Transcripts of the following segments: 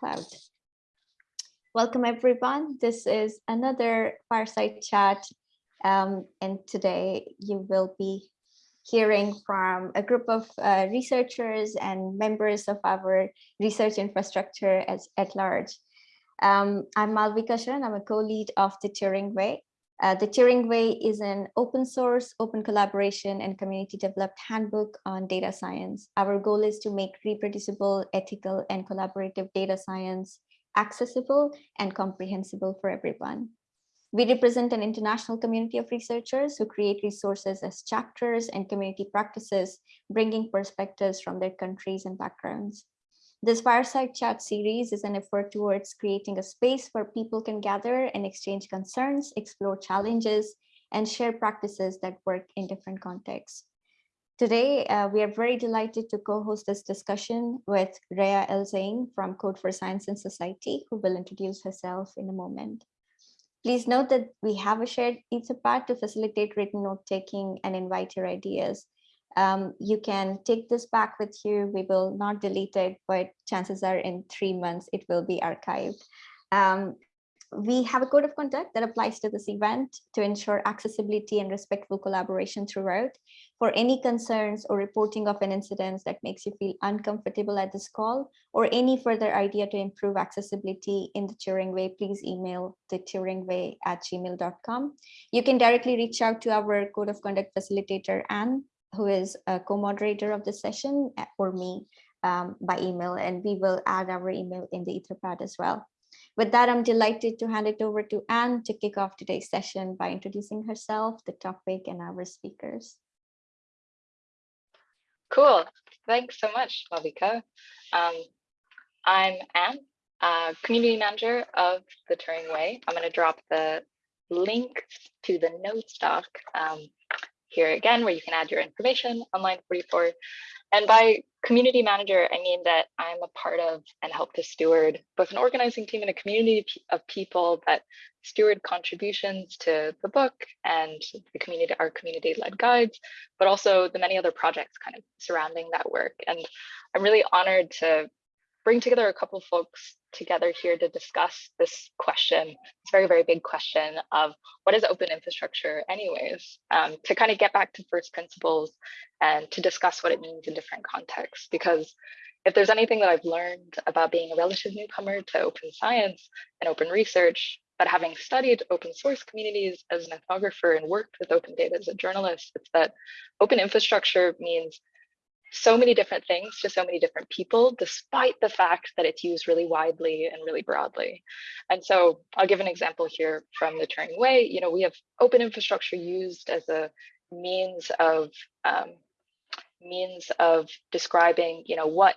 Cloud. Welcome everyone. This is another fireside chat um, and today you will be hearing from a group of uh, researchers and members of our research infrastructure as, at large. Um, I'm Malvika Sharan, I'm a co-lead of the Turing Way. Uh, the Turing Way is an open source, open collaboration and community developed handbook on data science. Our goal is to make reproducible, ethical and collaborative data science accessible and comprehensible for everyone. We represent an international community of researchers who create resources as chapters and community practices, bringing perspectives from their countries and backgrounds. This fireside chat series is an effort towards creating a space where people can gather and exchange concerns, explore challenges, and share practices that work in different contexts. Today, uh, we are very delighted to co-host this discussion with Rhea El-Zein from Code for Science and Society, who will introduce herself in a moment. Please note that we have a shared Etherpad to facilitate written note-taking and invite your ideas. Um, you can take this back with you. We will not delete it, but chances are in three months it will be archived. Um, we have a code of conduct that applies to this event to ensure accessibility and respectful collaboration throughout. For any concerns or reporting of an incident that makes you feel uncomfortable at this call, or any further idea to improve accessibility in the Turing Way, please email the turingway at gmail.com. You can directly reach out to our code of conduct facilitator, Anne, who is a co-moderator of the session, or me um, by email, and we will add our email in the Etherpad as well. With that, I'm delighted to hand it over to Anne to kick off today's session by introducing herself, the topic, and our speakers. Cool. Thanks so much, Malvika. Um, I'm Anne, uh, community manager of the Turing Way. I'm going to drop the link to the notes doc um, here again, where you can add your information on line 44. And by community manager, I mean that I'm a part of and help to steward both an organizing team and a community of people that steward contributions to the book and the community, our community-led guides, but also the many other projects kind of surrounding that work. And I'm really honored to bring together a couple folks together here to discuss this question, this very, very big question of what is open infrastructure anyways, um, to kind of get back to first principles and to discuss what it means in different contexts. Because if there's anything that I've learned about being a relative newcomer to open science and open research, but having studied open source communities as an ethnographer and worked with open data as a journalist, it's that open infrastructure means so many different things to so many different people, despite the fact that it's used really widely and really broadly. And so I'll give an example here from the Turing Way. You know, we have open infrastructure used as a means of um, means of describing, you know, what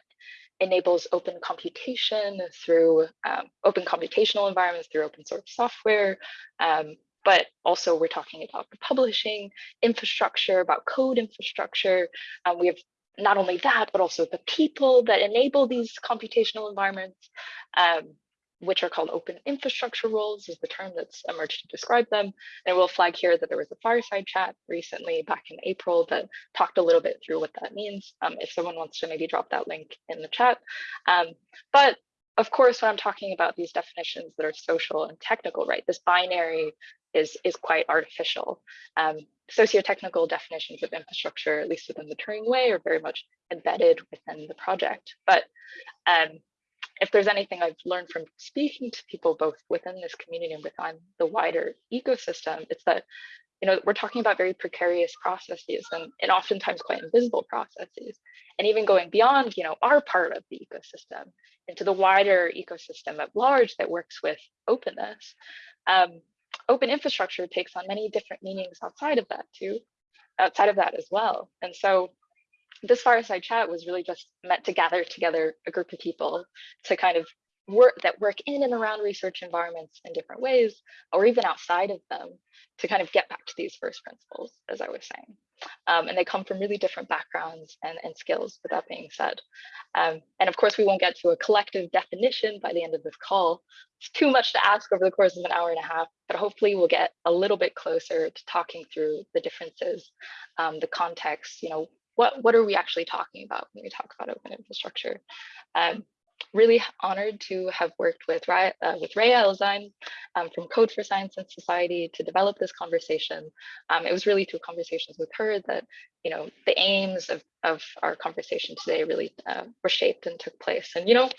enables open computation through um, open computational environments through open source software. Um, but also we're talking about publishing infrastructure, about code infrastructure. Um, we have not only that, but also the people that enable these computational environments, um, which are called open infrastructure roles is the term that's emerged to describe them. And I will flag here that there was a fireside chat recently back in April that talked a little bit through what that means, um, if someone wants to maybe drop that link in the chat. Um, but of course, when I'm talking about these definitions that are social and technical, right, this binary is, is quite artificial. Um, socio-technical definitions of infrastructure, at least within the Turing way, are very much embedded within the project. But um, if there's anything I've learned from speaking to people both within this community and within the wider ecosystem, it's that you know we're talking about very precarious processes and, and oftentimes quite invisible processes. And even going beyond, you know, our part of the ecosystem into the wider ecosystem at large that works with openness. Um, open infrastructure takes on many different meanings outside of that too, outside of that as well. And so this fireside chat was really just meant to gather together a group of people to kind of work that work in and around research environments in different ways, or even outside of them, to kind of get back to these first principles, as I was saying. Um, and they come from really different backgrounds and, and skills, with that being said. Um, and of course, we won't get to a collective definition by the end of this call. It's too much to ask over the course of an hour and a half, but hopefully we'll get a little bit closer to talking through the differences, um, the context, you know, what, what are we actually talking about when we talk about open infrastructure? Um, really honored to have worked with uh, with Rhea El-Zein um, from Code for Science and Society to develop this conversation. Um, it was really through conversations with her that you know the aims of, of our conversation today really uh, were shaped and took place. And you know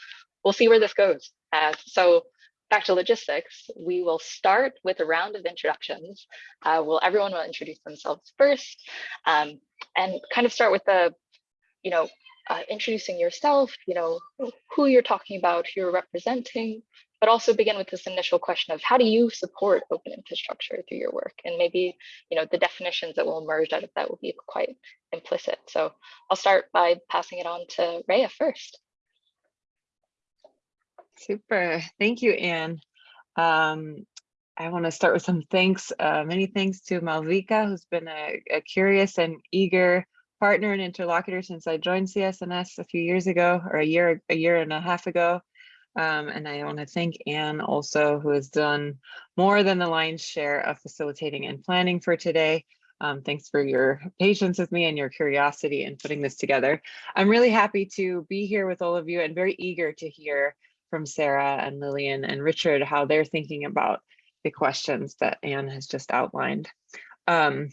we'll see where this goes. Uh, so back to logistics, we will start with a round of introductions. Uh, will everyone will introduce themselves first um, and kind of start with the you know uh, introducing yourself, you know, who you're talking about, who you're representing, but also begin with this initial question of how do you support open infrastructure through your work? And maybe, you know, the definitions that will emerge out of that will be quite implicit. So I'll start by passing it on to Rhea first. Super. Thank you, Anne. Um, I want to start with some thanks, uh, many thanks to Malvika, who's been a, a curious and eager partner and interlocutor since I joined CS&S a few years ago or a year, a year and a half ago. Um, and I want to thank Anne also, who has done more than the lion's share of facilitating and planning for today. Um, thanks for your patience with me and your curiosity in putting this together. I'm really happy to be here with all of you and very eager to hear from Sarah and Lillian and Richard how they're thinking about the questions that Anne has just outlined. Um,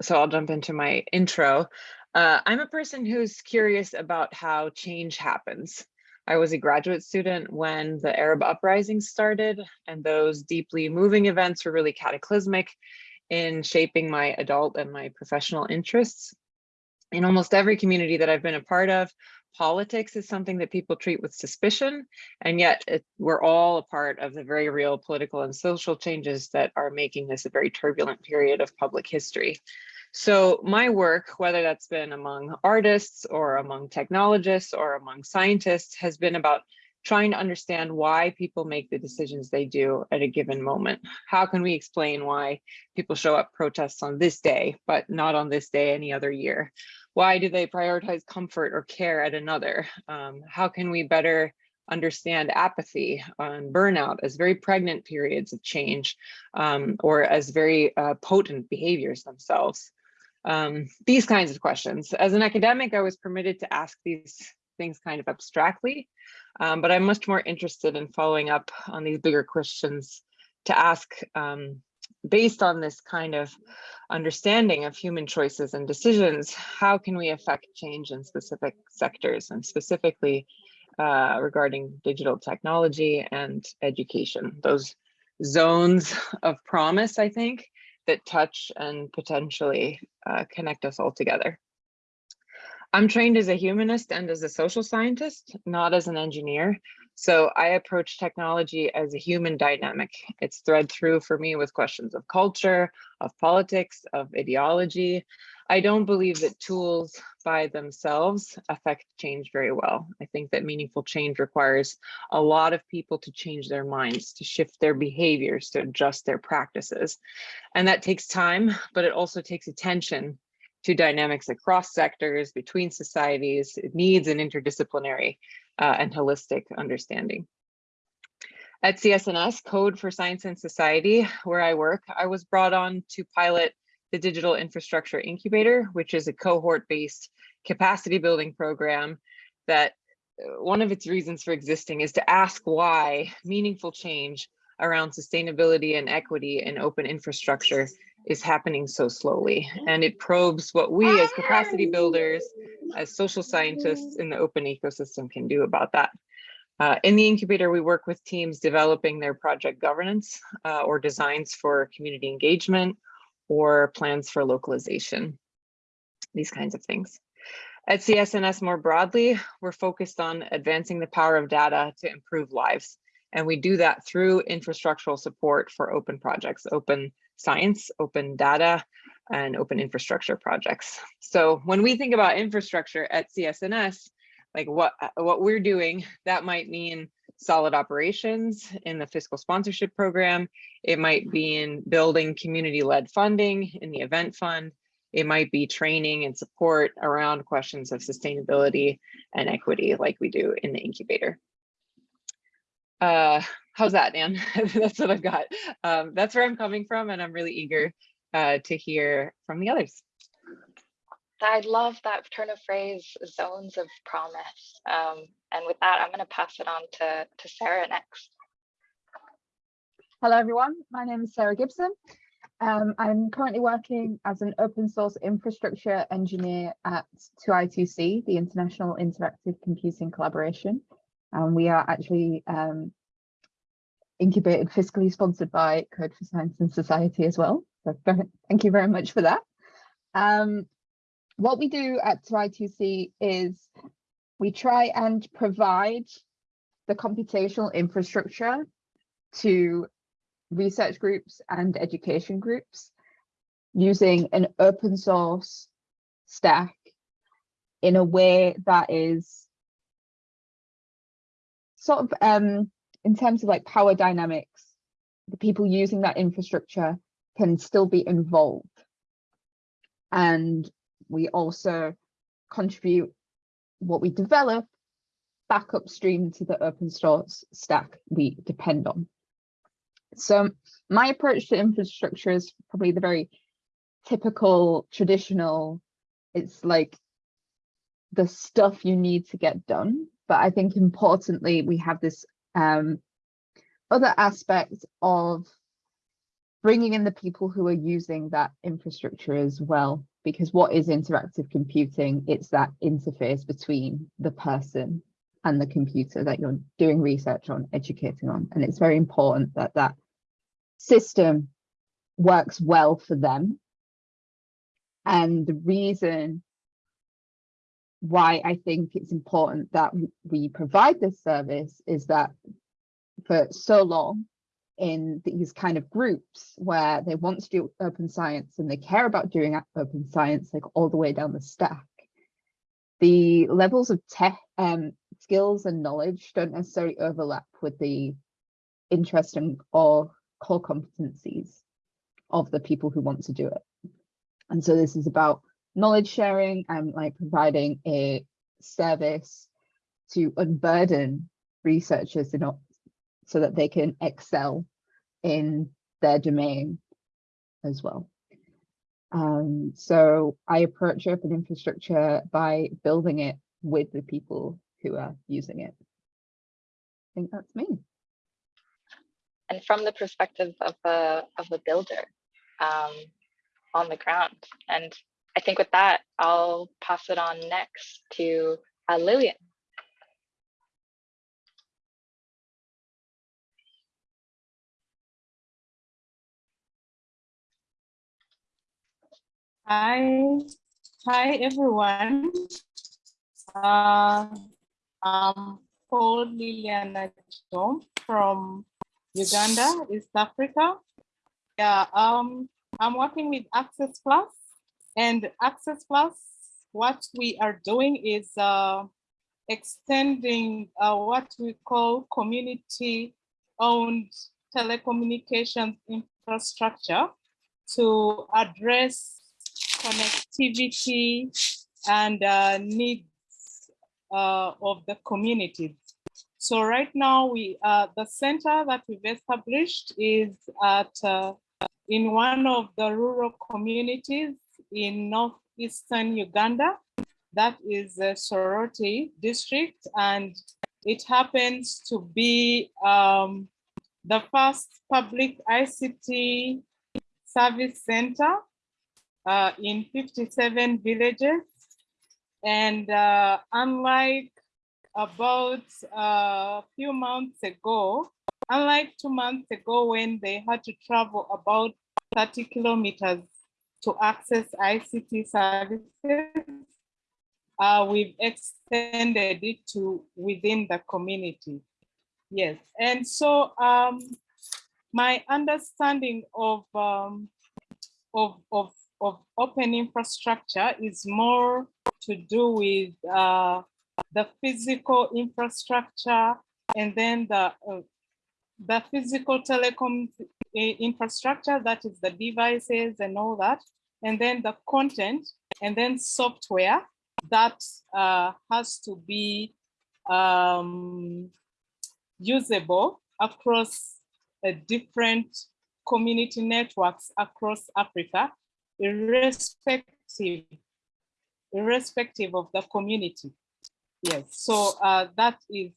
so I'll jump into my intro. Uh, I'm a person who's curious about how change happens. I was a graduate student when the Arab uprising started, and those deeply moving events were really cataclysmic in shaping my adult and my professional interests. In almost every community that I've been a part of, politics is something that people treat with suspicion, and yet it, we're all a part of the very real political and social changes that are making this a very turbulent period of public history. So my work, whether that's been among artists or among technologists or among scientists, has been about trying to understand why people make the decisions they do at a given moment. How can we explain why people show up protests on this day, but not on this day any other year? Why do they prioritize comfort or care at another? Um, how can we better understand apathy and burnout as very pregnant periods of change um, or as very uh, potent behaviors themselves? um, these kinds of questions. As an academic, I was permitted to ask these things kind of abstractly, um, but I'm much more interested in following up on these bigger questions to ask um, based on this kind of understanding of human choices and decisions, how can we affect change in specific sectors and specifically uh, regarding digital technology and education, those zones of promise, I think, that touch and potentially uh, connect us all together. I'm trained as a humanist and as a social scientist, not as an engineer. So I approach technology as a human dynamic. It's thread through for me with questions of culture, of politics, of ideology, I don't believe that tools by themselves affect change very well. I think that meaningful change requires a lot of people to change their minds, to shift their behaviors, to adjust their practices. And that takes time, but it also takes attention to dynamics across sectors, between societies, it needs an interdisciplinary uh, and holistic understanding. At CS&S, Code for Science and Society, where I work, I was brought on to pilot the Digital Infrastructure Incubator, which is a cohort-based capacity building program that uh, one of its reasons for existing is to ask why meaningful change around sustainability and equity in open infrastructure is happening so slowly. And it probes what we as capacity builders, as social scientists in the open ecosystem can do about that. Uh, in the incubator, we work with teams developing their project governance uh, or designs for community engagement or plans for localization, these kinds of things. At CS&S more broadly, we're focused on advancing the power of data to improve lives. And we do that through infrastructural support for open projects, open science, open data, and open infrastructure projects. So when we think about infrastructure at CS&S, like what, what we're doing, that might mean solid operations in the fiscal sponsorship program. It might be in building community-led funding in the event fund. It might be training and support around questions of sustainability and equity like we do in the incubator. Uh, how's that, Dan? that's what I've got. Um, that's where I'm coming from and I'm really eager uh, to hear from the others. I love that turn of phrase, zones of promise. Um, and with that, I'm going to pass it on to, to Sarah next. Hello, everyone. My name is Sarah Gibson. Um, I'm currently working as an open source infrastructure engineer at 2I2C, the International Interactive Computing Collaboration. And we are actually um, incubated, fiscally sponsored by Code for Science and Society as well. So thank you very much for that. Um, what we do at 2I2C is we try and provide the computational infrastructure to research groups and education groups using an open source stack in a way that is sort of um, in terms of like power dynamics, the people using that infrastructure can still be involved. And we also contribute what we develop back upstream to the open source stack we depend on. So my approach to infrastructure is probably the very typical traditional, it's like the stuff you need to get done. But I think importantly, we have this um, other aspects of bringing in the people who are using that infrastructure as well. Because what is interactive computing? It's that interface between the person and the computer that you're doing research on, educating on. And it's very important that that system works well for them. And the reason why I think it's important that we provide this service is that for so long in these kind of groups where they want to do open science and they care about doing open science like all the way down the stack, the levels of tech um, skills and knowledge don't necessarily overlap with the interest and or core competencies of the people who want to do it. And so this is about knowledge sharing and like providing a service to unburden researchers in, so that they can excel in their domain as well. Um, so I approach open infrastructure by building it with the people who are using it. I think that's me and from the perspective of a of a builder um, on the ground. And I think with that, I'll pass it on next to uh, Lillian. Hi, hi everyone. Uh, I'm Paul Liliana Jom from Uganda, East Africa. Yeah, um, I'm working with Access Plus and Access Plus, what we are doing is uh, extending uh, what we call community owned telecommunications infrastructure to address connectivity and uh, needs uh, of the communities. So right now, we uh, the center that we've established is at uh, in one of the rural communities in northeastern Uganda. That is the Soroti district, and it happens to be um, the first public ICT service center uh, in 57 villages. And uh, unlike about a few months ago, unlike two months ago when they had to travel about 30 kilometers to access ICT services, uh, we've extended it to within the community. Yes, and so um, my understanding of, um, of, of, of open infrastructure is more to do with uh, the physical infrastructure, and then the, uh, the physical telecom infrastructure, that is the devices and all that, and then the content, and then software that uh, has to be um, usable across uh, different community networks across Africa, irrespective irrespective of the community. Yes, so uh, that is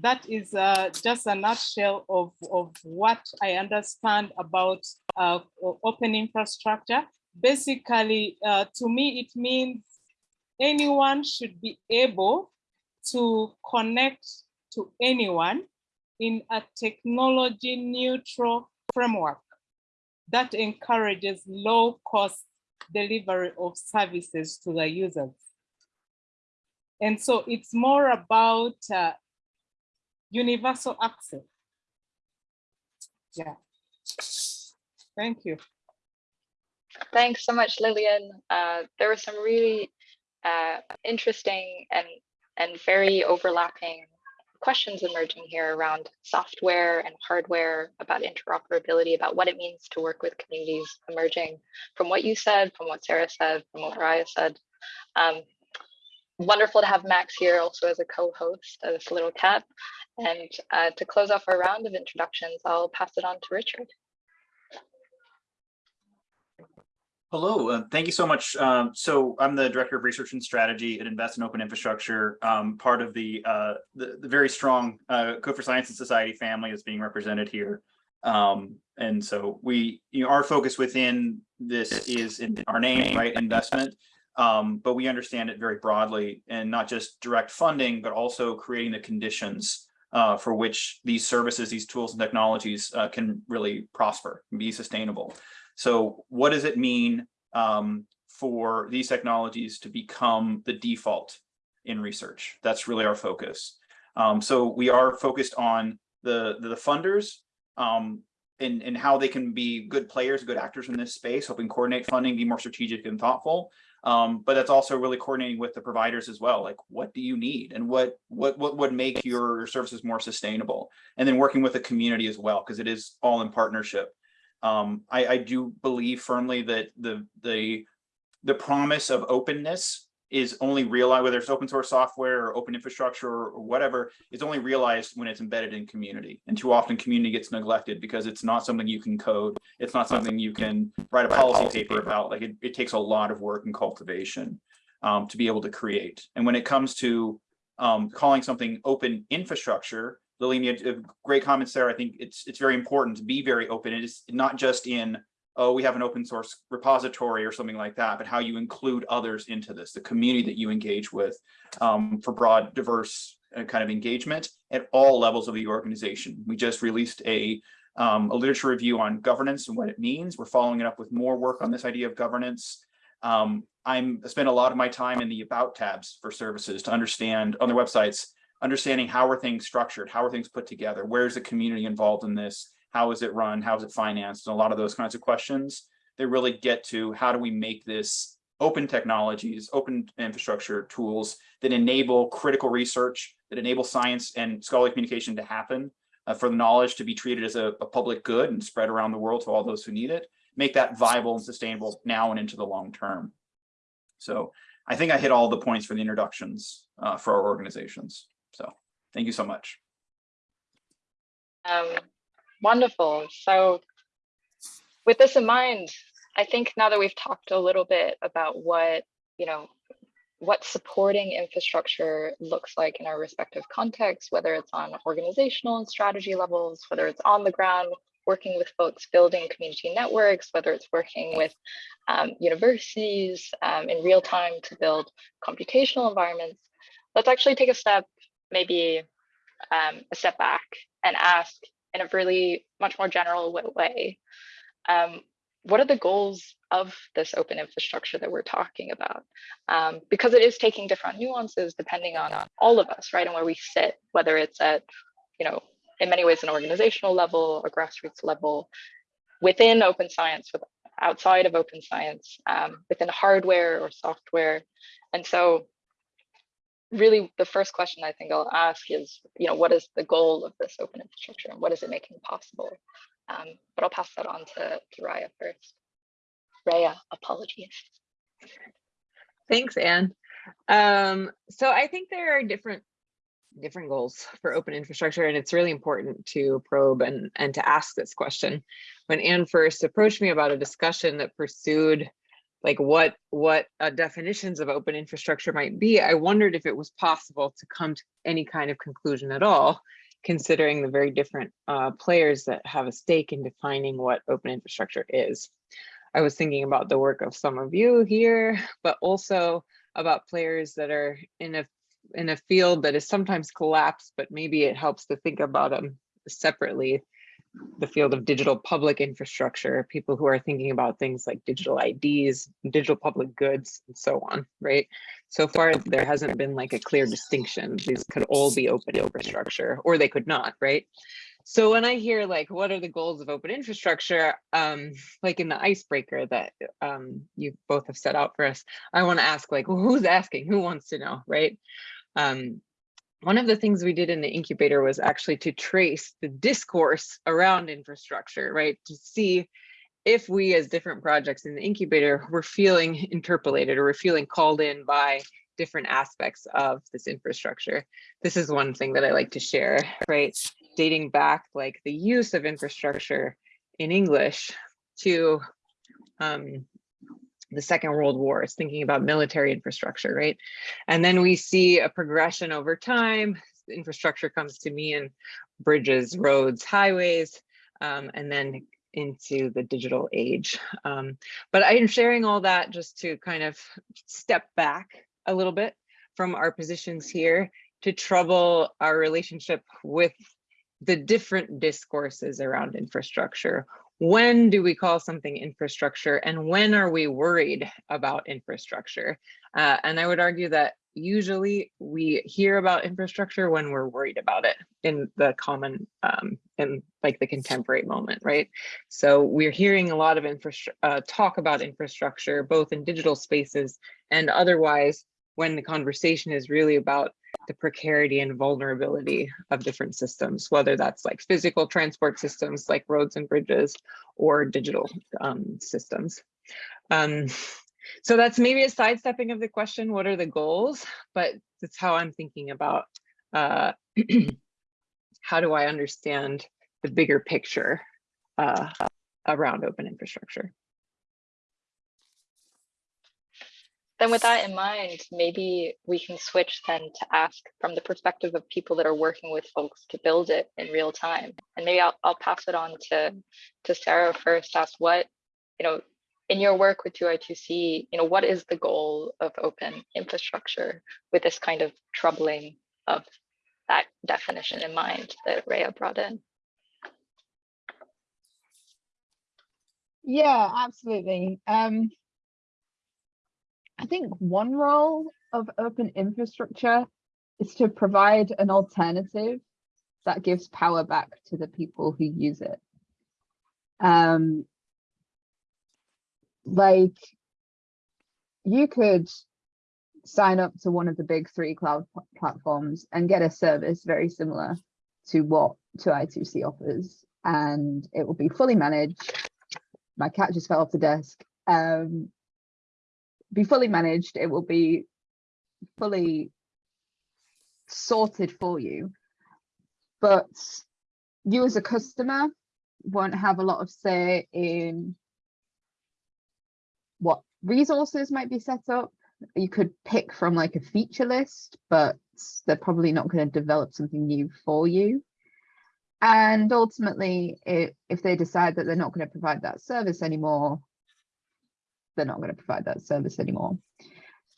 that is uh, just a nutshell of, of what I understand about uh, open infrastructure. Basically, uh, to me, it means anyone should be able to connect to anyone in a technology neutral framework that encourages low cost delivery of services to the users. And so it's more about uh, universal access. Yeah. Thank you. Thanks so much, Lillian. Uh, there were some really uh, interesting and, and very overlapping questions emerging here around software and hardware, about interoperability, about what it means to work with communities emerging from what you said, from what Sarah said, from what Raya said. Um, wonderful to have Max here also as a co-host of this little cat. And uh, to close off our round of introductions, I'll pass it on to Richard. Hello, uh, thank you so much. Um, so I'm the Director of Research and Strategy at Invest in Open Infrastructure, um, part of the, uh, the, the very strong uh, Code for Science and Society family that's being represented here. Um, and so we, you know, our focus within this is in our name, right, investment. Um, but we understand it very broadly and not just direct funding, but also creating the conditions uh, for which these services, these tools and technologies uh, can really prosper and be sustainable. So what does it mean um, for these technologies to become the default in research? That's really our focus. Um, so we are focused on the, the funders um, and, and how they can be good players, good actors in this space, helping coordinate funding, be more strategic and thoughtful. Um, but that's also really coordinating with the providers as well. Like, what do you need, and what what what would make your, services more sustainable? And then working with the community as well, because it is all in partnership. Um, I, I do believe firmly that the the the promise of openness is only realized whether it's open source software or open infrastructure or, whatever is only realized when it's embedded in community. And too often community gets neglected because it's not something you can code. It's not something you can write a policy paper about. Like it, it takes a lot of work and cultivation um, to be able to create. And when it comes to um, calling something open infrastructure Lillian, you had great comments there. I think it's it's very important to be very open. It is not just in, oh, we have an open source repository or something like that, but how you include others into this, the community that you engage with um, for broad, diverse uh, kind of engagement at all levels of the organization. We just released a, um, a literature review on governance and what it means. We're following it up with more work on this idea of governance. Um, I'm I spend a lot of my time in the about tabs for services to understand on their websites understanding how are things structured, how are things put together, where's the community involved in this, how is it run, how is it financed, and a lot of those kinds of questions. They really get to how do we make this open technologies, open infrastructure tools that enable critical research, that enable science and scholarly communication to happen, uh, for the knowledge to be treated as a, a public good and spread around the world to all those who need it, make that viable and sustainable now and into the long term. So I think I hit all the points for the introductions uh, for our organizations. So thank you so much. Um, wonderful. So with this in mind, I think now that we've talked a little bit about what, you know, what supporting infrastructure looks like in our respective contexts, whether it's on organizational and strategy levels, whether it's on the ground, working with folks building community networks, whether it's working with um, universities um, in real time to build computational environments, let's actually take a step, maybe um, a step back and ask in a really much more general way, um, what are the goals of this open infrastructure that we're talking about? Um, because it is taking different nuances depending on, all of us, right? And where we sit, whether it's at, you know, in many ways an organizational level, a grassroots level, within open science, with outside of open science, um, within hardware or software. And so really the first question I think I'll ask is, you know, what is the goal of this open infrastructure and what is it making possible? Um, but I'll pass that on to, to Raya first. Raya, apologies. Thanks, Anne. Um, so I think there are different different goals for open infrastructure, and it's really important to probe and, and to ask this question. When Anne first approached me about a discussion that pursued like what what uh, definitions of open infrastructure might be, I wondered if it was possible to come to any kind of conclusion at all, considering the very different uh, players that have a stake in defining what open infrastructure is. I was thinking about the work of some of you here, but also about players that are in a in a field that is sometimes collapsed, but maybe it helps to think about them separately the field of digital public infrastructure, people who are thinking about things like digital IDs, digital public goods, and so on, right? So far, there hasn't been like a clear distinction. These could all be open infrastructure, or they could not, right? So when I hear like, what are the goals of open infrastructure, um, like in the icebreaker that um, you both have set out for us, I want to ask like, well, who's asking? Who wants to know, right? Um, one of the things we did in the incubator was actually to trace the discourse around infrastructure, right? To see if we as different projects in the incubator were feeling interpellated or we're feeling called in by different aspects of this infrastructure. This is one thing that I like to share, right? Dating back like the use of infrastructure in English to um, the Second World War, is thinking about military infrastructure, right? And then we see a progression over time. Infrastructure comes to me in bridges, roads, highways, um, and then into the digital age. Um, but I am sharing all that just to kind of step back a little bit from our positions here to trouble our relationship with the different discourses around infrastructure when do we call something infrastructure and when are we worried about infrastructure? Uh, and I would argue that usually we hear about infrastructure when we're worried about it in the common, um, in like the contemporary moment, right? So we're hearing a lot of infrastructure, uh, talk about infrastructure, both in digital spaces and otherwise when the conversation is really about the precarity and vulnerability of different systems, whether that's like physical transport systems like roads and bridges or digital um, systems. Um, so that's maybe a sidestepping of the question, what are the goals? But that's how I'm thinking about uh, how do I understand the bigger picture uh, around open infrastructure. Then with that in mind, maybe we can switch then to ask from the perspective of people that are working with folks to build it in real time. And maybe I'll, I'll pass it on to, to Sarah first, ask what, you know, in your work with 2I2C, you know, what is the goal of open infrastructure with this kind of troubling of that definition in mind that Rhea brought in? Yeah, absolutely. Um, I think one role of open infrastructure is to provide an alternative that gives power back to the people who use it. Um, like you could sign up to one of the big three cloud platforms and get a service very similar to what 2i2c offers and it will be fully managed my cat just fell off the desk um, be fully managed. It will be fully sorted for you. But you as a customer won't have a lot of say in what resources might be set up. You could pick from like a feature list, but they're probably not going to develop something new for you. And ultimately, it, if they decide that they're not going to provide that service anymore, they're not going to provide that service anymore.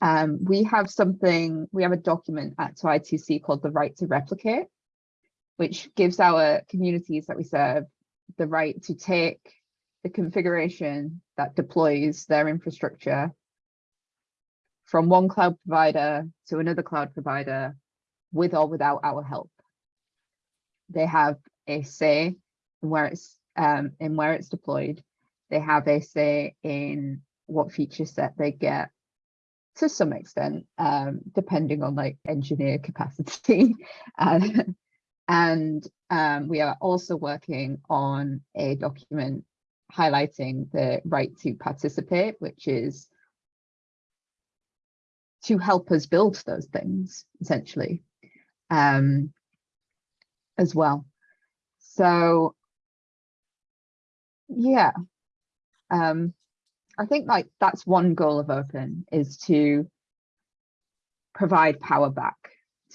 Um, we have something, we have a document at 2I2C called the right to replicate, which gives our communities that we serve the right to take the configuration that deploys their infrastructure from one cloud provider to another cloud provider with or without our help. They have a say in where it's um, in where it's deployed. They have a say in what feature set they get to some extent, um, depending on like engineer capacity. uh, and um, we are also working on a document highlighting the right to participate, which is to help us build those things essentially um, as well. So yeah, um, I think like that's one goal of open is to provide power back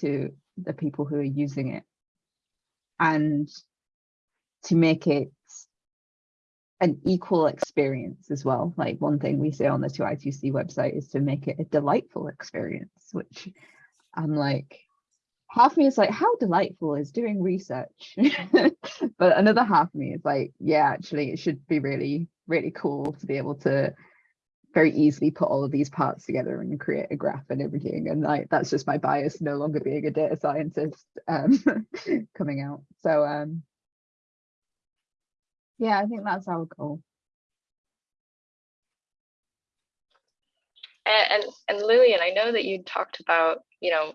to the people who are using it and to make it an equal experience as well. Like one thing we say on the 2i2c website is to make it a delightful experience, which I'm like, half of me is like, how delightful is doing research? but another half of me is like, yeah, actually it should be really, really cool to be able to very easily put all of these parts together and create a graph and everything. And like, that's just my bias, no longer being a data scientist um, coming out. So um, yeah, I think that's our goal. And, and, and Lillian, I know that you talked about, you know,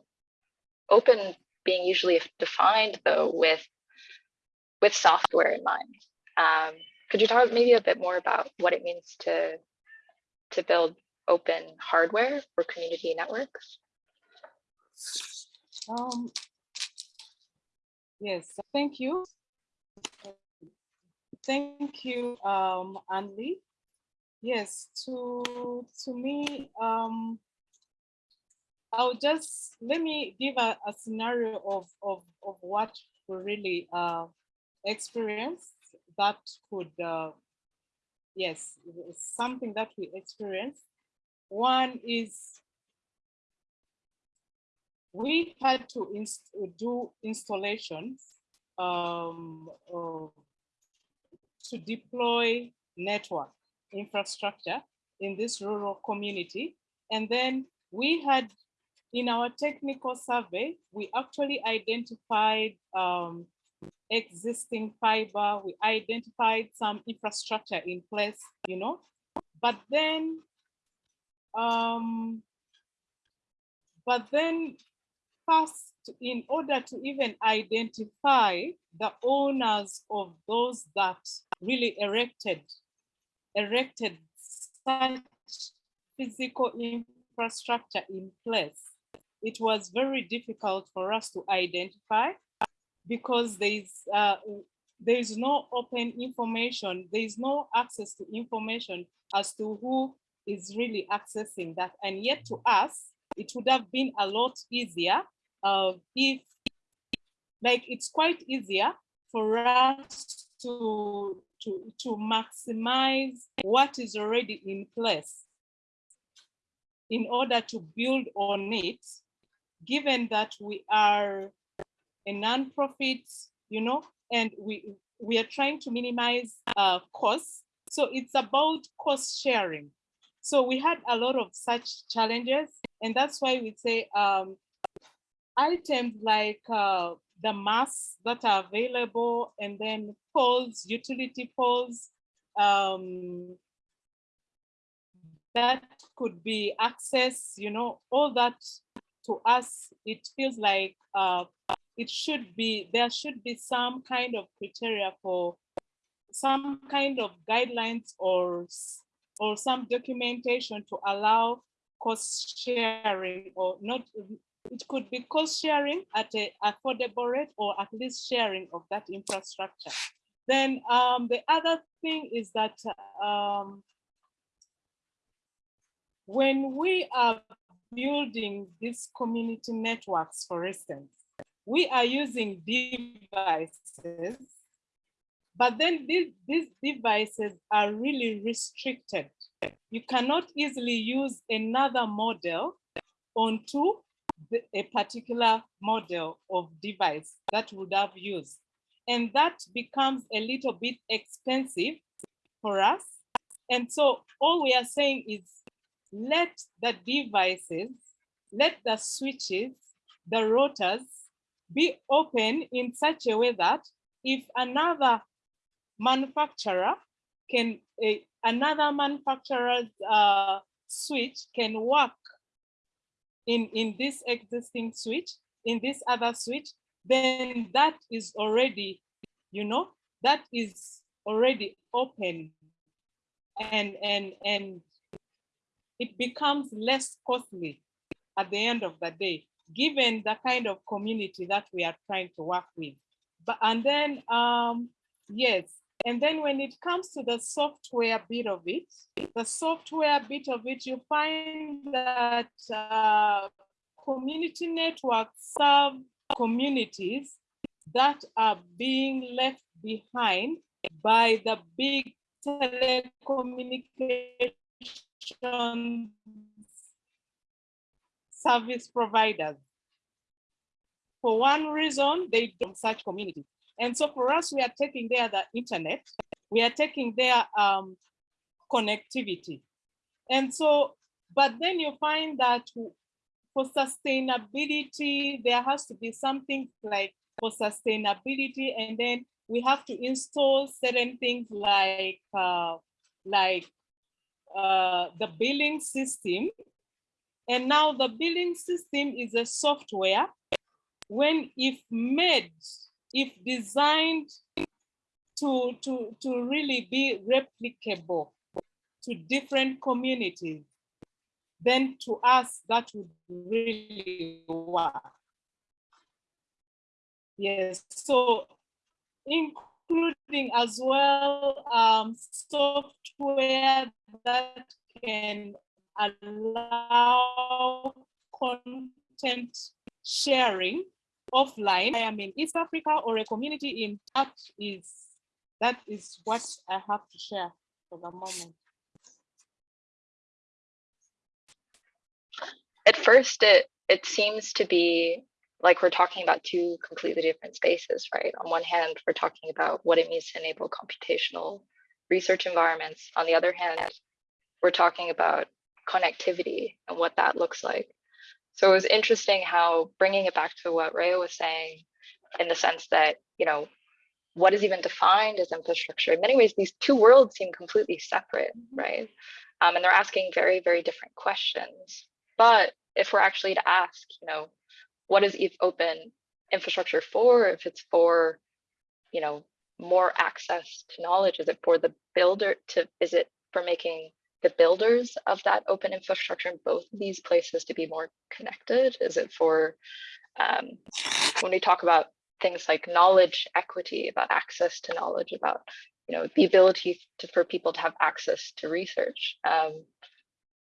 open being usually defined though with, with software in mind. Um, could you talk maybe a bit more about what it means to, to build open hardware or community networks? Um, yes, thank you. Thank you, um, Anli. Yes, to to me, um, I'll just let me give a, a scenario of, of of what we really uh, experienced that could, uh, yes, something that we experienced. One is we had to inst do installations um, of to deploy network infrastructure in this rural community. And then we had, in our technical survey, we actually identified um, existing fiber, we identified some infrastructure in place, you know, but then, um, but then first, in order to even identify the owners of those that really erected, erected such physical infrastructure in place, it was very difficult for us to identify because there's uh, there is no open information, there is no access to information as to who is really accessing that. And yet to us, it would have been a lot easier uh, if, like, it's quite easier for us to, to, to maximize what is already in place in order to build on it, given that we are a non-profit, you know, and we, we are trying to minimize uh, costs. So it's about cost sharing. So we had a lot of such challenges, and that's why we say um, items like uh, the masks that are available and then poles, utility poles, um, that could be access, you know, all that to us, it feels like uh, it should be, there should be some kind of criteria for some kind of guidelines or, or some documentation to allow cost sharing or not it could be cost sharing at an affordable rate or at least sharing of that infrastructure. Then um, the other thing is that um, when we are building these community networks, for instance, we are using devices, but then these, these devices are really restricted. You cannot easily use another model onto a particular model of device that would have used. And that becomes a little bit expensive for us. And so all we are saying is let the devices, let the switches, the routers be open in such a way that if another manufacturer can, uh, another manufacturer's uh, switch can work in, in this existing switch, in this other switch, then that is already, you know, that is already open and, and, and it becomes less costly at the end of the day, given the kind of community that we are trying to work with. But, and then, um, yes, And then when it comes to the software bit of it, the software bit of it, you find that uh, community networks serve communities that are being left behind by the big service providers. For one reason, they don't such community. And so for us, we are taking there the internet, we are taking their um, connectivity. And so, but then you find that for sustainability, there has to be something like for sustainability, and then we have to install certain things like uh, like uh, the billing system. And now the billing system is a software. When if made, if designed to, to, to really be replicable to different communities, then to us that would really work. Yes, so including as well um, software that can allow content sharing offline. I am in East Africa or a community in that is that is what I have to share for the moment. At first, it it seems to be like we're talking about two completely different spaces, right? On one hand, we're talking about what it means to enable computational research environments. On the other hand, we're talking about connectivity and what that looks like. So it was interesting how bringing it back to what Rhea was saying, in the sense that, you know, what is even defined as infrastructure? In many ways, these two worlds seem completely separate, right? Um, and they're asking very, very different questions. But if we're actually to ask, you know, what is ETH open infrastructure for? If it's for, you know, more access to knowledge, is it for the builder to, is it for making the builders of that open infrastructure in both of these places to be more connected? Is it for, um, when we talk about things like knowledge equity, about access to knowledge, about, you know, the ability to, for people to have access to research, um,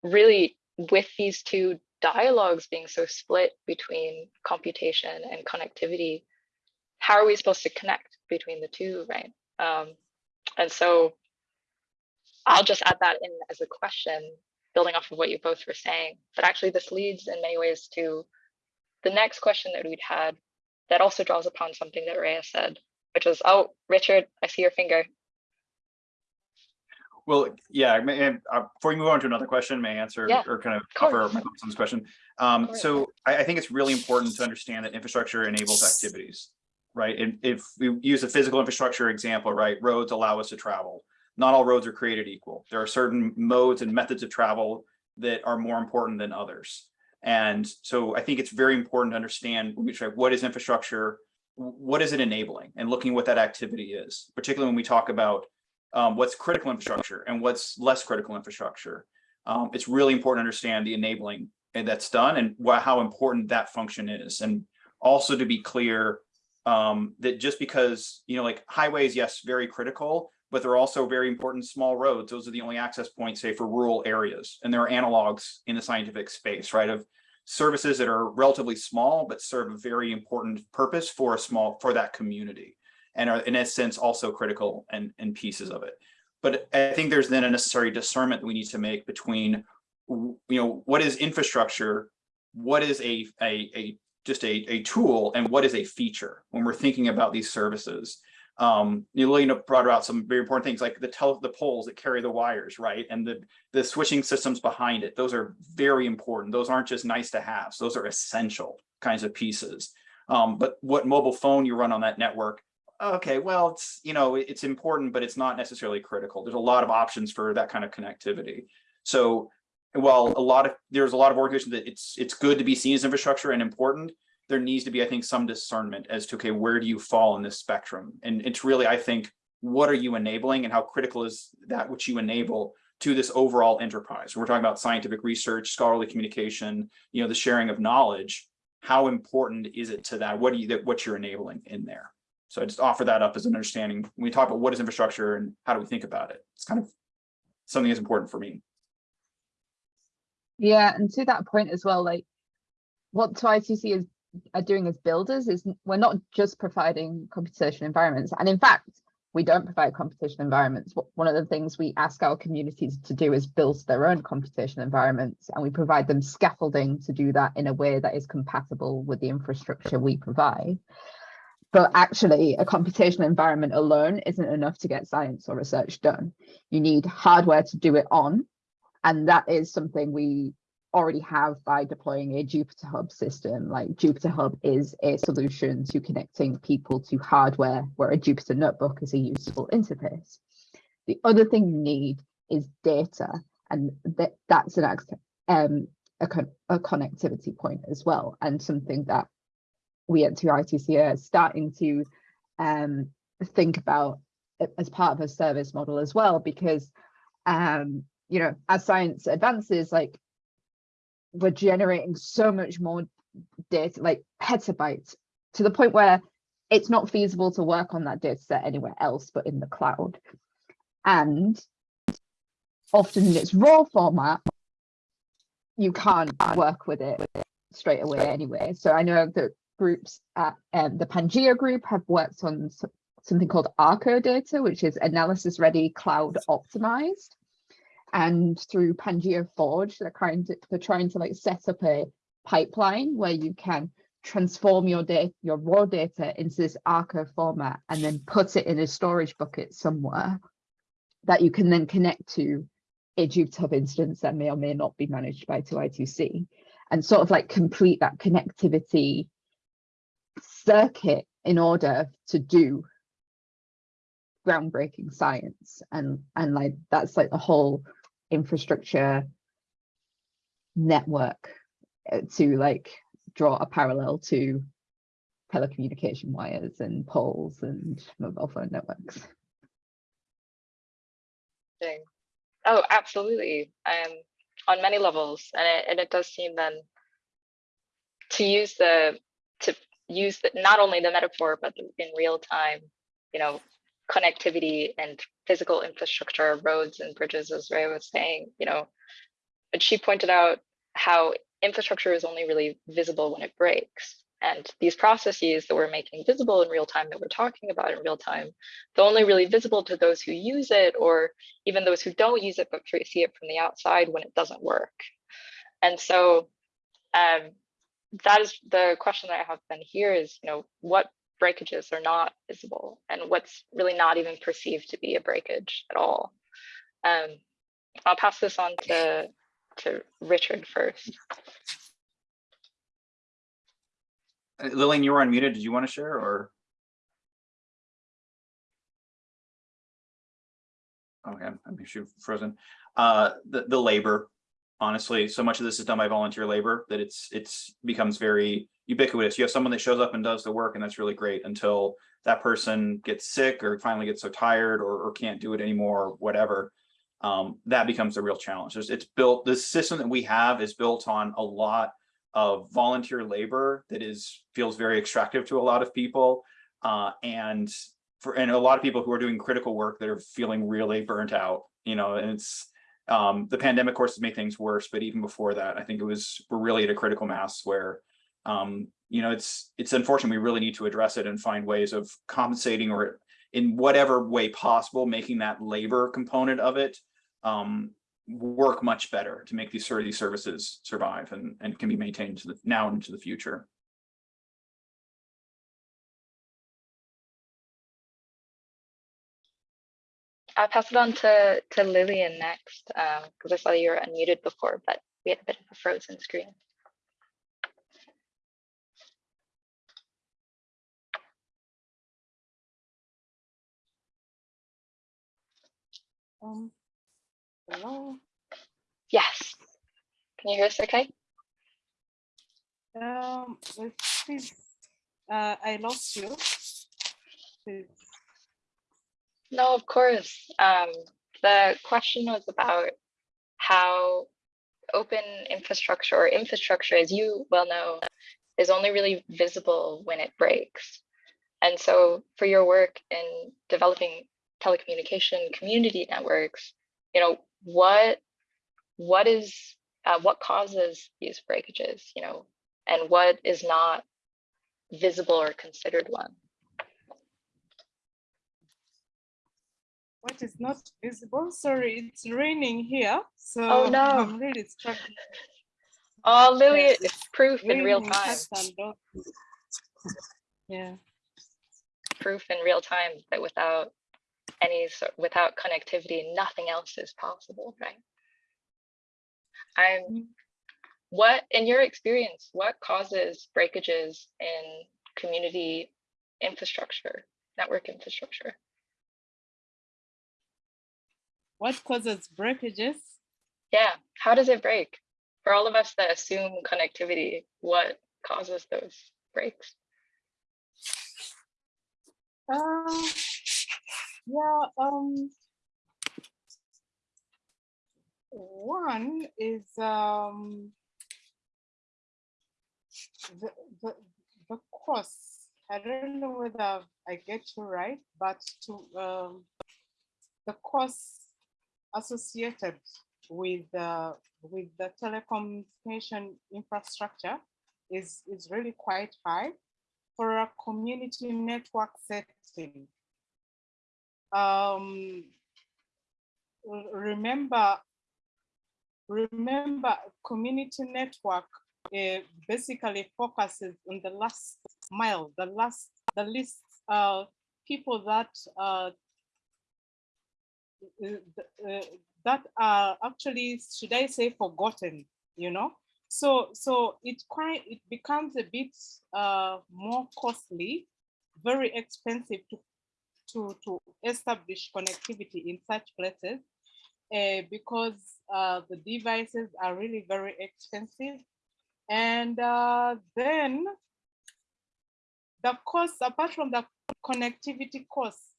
really with these two dialogues being so split between computation and connectivity, how are we supposed to connect between the two, right? Um, and so I'll just add that in as a question, building off of what you both were saying. But actually, this leads in many ways to the next question that we'd had that also draws upon something that Rhea said, which was, oh, Richard, I see your finger. Well, yeah, may- uh, before you move on to another question, may I answer Yeah, or kind of cover my thoughts on this question? Um, so I, I think it's really important to understand that infrastructure enables activities, right? And if we use a physical infrastructure example, right, roads allow us to travel. Not all roads are created equal. There are certain modes and methods of travel that are more important than others. And so I think it's very important to understand what is infrastructure, what is it enabling, and looking what that activity is, particularly when we talk about um, what's critical infrastructure and what's less critical infrastructure. Um, it's really important to understand the enabling that's done and how important that function is. And also to be clear um, that just because, you know, like highways, yes, very critical, but they're also very important small roads. Those are the only access points, say, for rural areas. And there are analogs in the scientific space, right, of services that are relatively small, but serve a very important purpose for a small, for that community and are in a sense also critical and, and pieces of it. But I think there's then a necessary discernment that we need to make between, you know, what is infrastructure, what is a, a, a just a, a tool, and what is a feature when we're thinking about these services. Um, you know, Lena brought out some very important things like the tel the poles that carry the wires, right? And the, the switching systems behind it. Those are very important. Those aren't just nice to have. Those are essential kinds of pieces. Um, but what mobile phone you run on that network okay, well, it's, you know, it's important, but it's not necessarily critical. There's a lot of options for that kind of connectivity. So while a lot of, there's a lot of organizations that it's, it's good to be seen as infrastructure and important, there needs to be, I think, some discernment as to, okay, where do you fall in this spectrum? And it's really, I think, what are you enabling and how critical is that which you enable to this overall enterprise? We're talking about scientific research, scholarly communication, you know, the sharing of knowledge. How important is it to that? What do you, that what you're enabling in there? So I just offer that up as an understanding. When we talk about what is infrastructure and how do we think about it? It's kind of something that's important for me. Yeah, and to that point as well, like what 2I2C is are doing as builders is we're not just providing computation environments, and in fact, we don't provide computation environments. One of the things we ask our communities to do is build their own computation environments, and we provide them scaffolding to do that in a way that is compatible with the infrastructure we provide. But actually, a computational environment alone isn't enough to get science or research done. You need hardware to do it on, and that is something we already have by deploying a Jupyter Hub system. Like Jupyter Hub is a solution to connecting people to hardware where a Jupyter Notebook is a useful interface. The other thing you need is data, and that, that's an um, a, con- a connectivity point as well, and something that we at 2I2C are starting to um, think about as part of a service model as well, because um, you know, as science advances, like we're generating so much more data, like petabytes, to the point where it's not feasible to work on that data set anywhere else but in the cloud. And often in its raw format, you can't work with it straight away anyway. So I know that groups at um, the Pangeo group have worked on something called ARCO data, which is analysis ready cloud optimized. And through Pangeo Forge, they're trying to they're trying to like set up a pipeline where you can transform your data, your raw data into this ARCO format and then put it in a storage bucket somewhere that you can then connect to a Jupyter instance that may or may not be managed by 2I2C and sort of like complete that connectivity circuit in order to do groundbreaking science. And and like that's like the whole infrastructure network uh, to like draw a parallel to telecommunication wires and poles and mobile phone networks. Oh, absolutely. Um, on many levels, and it, and it does seem then to use the use the, not only the metaphor but in real time, you know, connectivity and physical infrastructure, roads and bridges, as Rhea was saying. You know, but she pointed out how infrastructure is only really visible when it breaks. And these processes that we're making visible in real time, that we're talking about in real time, they're only really visible to those who use it or even those who don't use it but see it from the outside when it doesn't work. And so um, that is the question that I have then here is, you know, what breakages are not visible and what's really not even perceived to be a breakage at all. Um, I'll pass this on to, to Richard first. Uh, Lillian, you were unmuted. Did you want to share or? Okay, I'm actually frozen. Uh, the, the labor, honestly, so much of this is done by volunteer labor that it's, it's becomes very ubiquitous. You have someone that shows up and does the work and that's really great until that person gets sick or finally gets so tired or, or can't do it anymore, or whatever. Um, that becomes a real challenge. There's, it's built, the system that we have is built on a lot of volunteer labor that is feels very extractive to a lot of people uh, and for and a lot of people who are doing critical work that are feeling really burnt out you know and it's um, the pandemic course has made things worse but even before that i think it was we're really at a critical mass where um, you know it's it's unfortunate we really need to address it and find ways of compensating or in whatever way possible making that labor component of it um, work much better to make these these services survive and, and can be maintained the now into the future. I'll pass it on to, to Lillian next, because I saw you were unmuted before, but we had a bit of a frozen screen. Um, hello. Yes. Can you hear us okay? Um, please, uh, I lost you. Please. No, of course. Um, the question was about how open infrastructure or infrastructure, as you well know, is only really visible when it breaks. And so for your work in developing telecommunication community networks, you know, what what is uh, what causes these breakages, you know, and what is not visible or considered one? What is not visible? Sorry, it's raining here, so Oh, no. I'm really struggling. Oh, Lily, Yeah, it's proof in real time, cats and dogs. Yeah. proof in real time that without any, sort without connectivity, nothing else is possible, right? I'm, Mm. what, in your experience, what causes breakages in community infrastructure, network infrastructure? What causes breakages? Yeah, how does it break? For all of us that assume connectivity, what causes those breaks? Uh, yeah, um, one is, um, the, the, the cost. I don't know whether I get you right, but to, um, the costs associated with, uh, with the telecommunication infrastructure is, is really quite high for a community network setting. Um, remember, remember, community network uh, basically focuses on the last mile, the last, the least uh, people that uh, that are actually, should I say, forgotten, you know? So, so it quite, it becomes a bit uh, more costly, very expensive to, to, to establish connectivity in such places uh, because uh, the devices are really very expensive. And uh, then the cost, apart from the connectivity costs,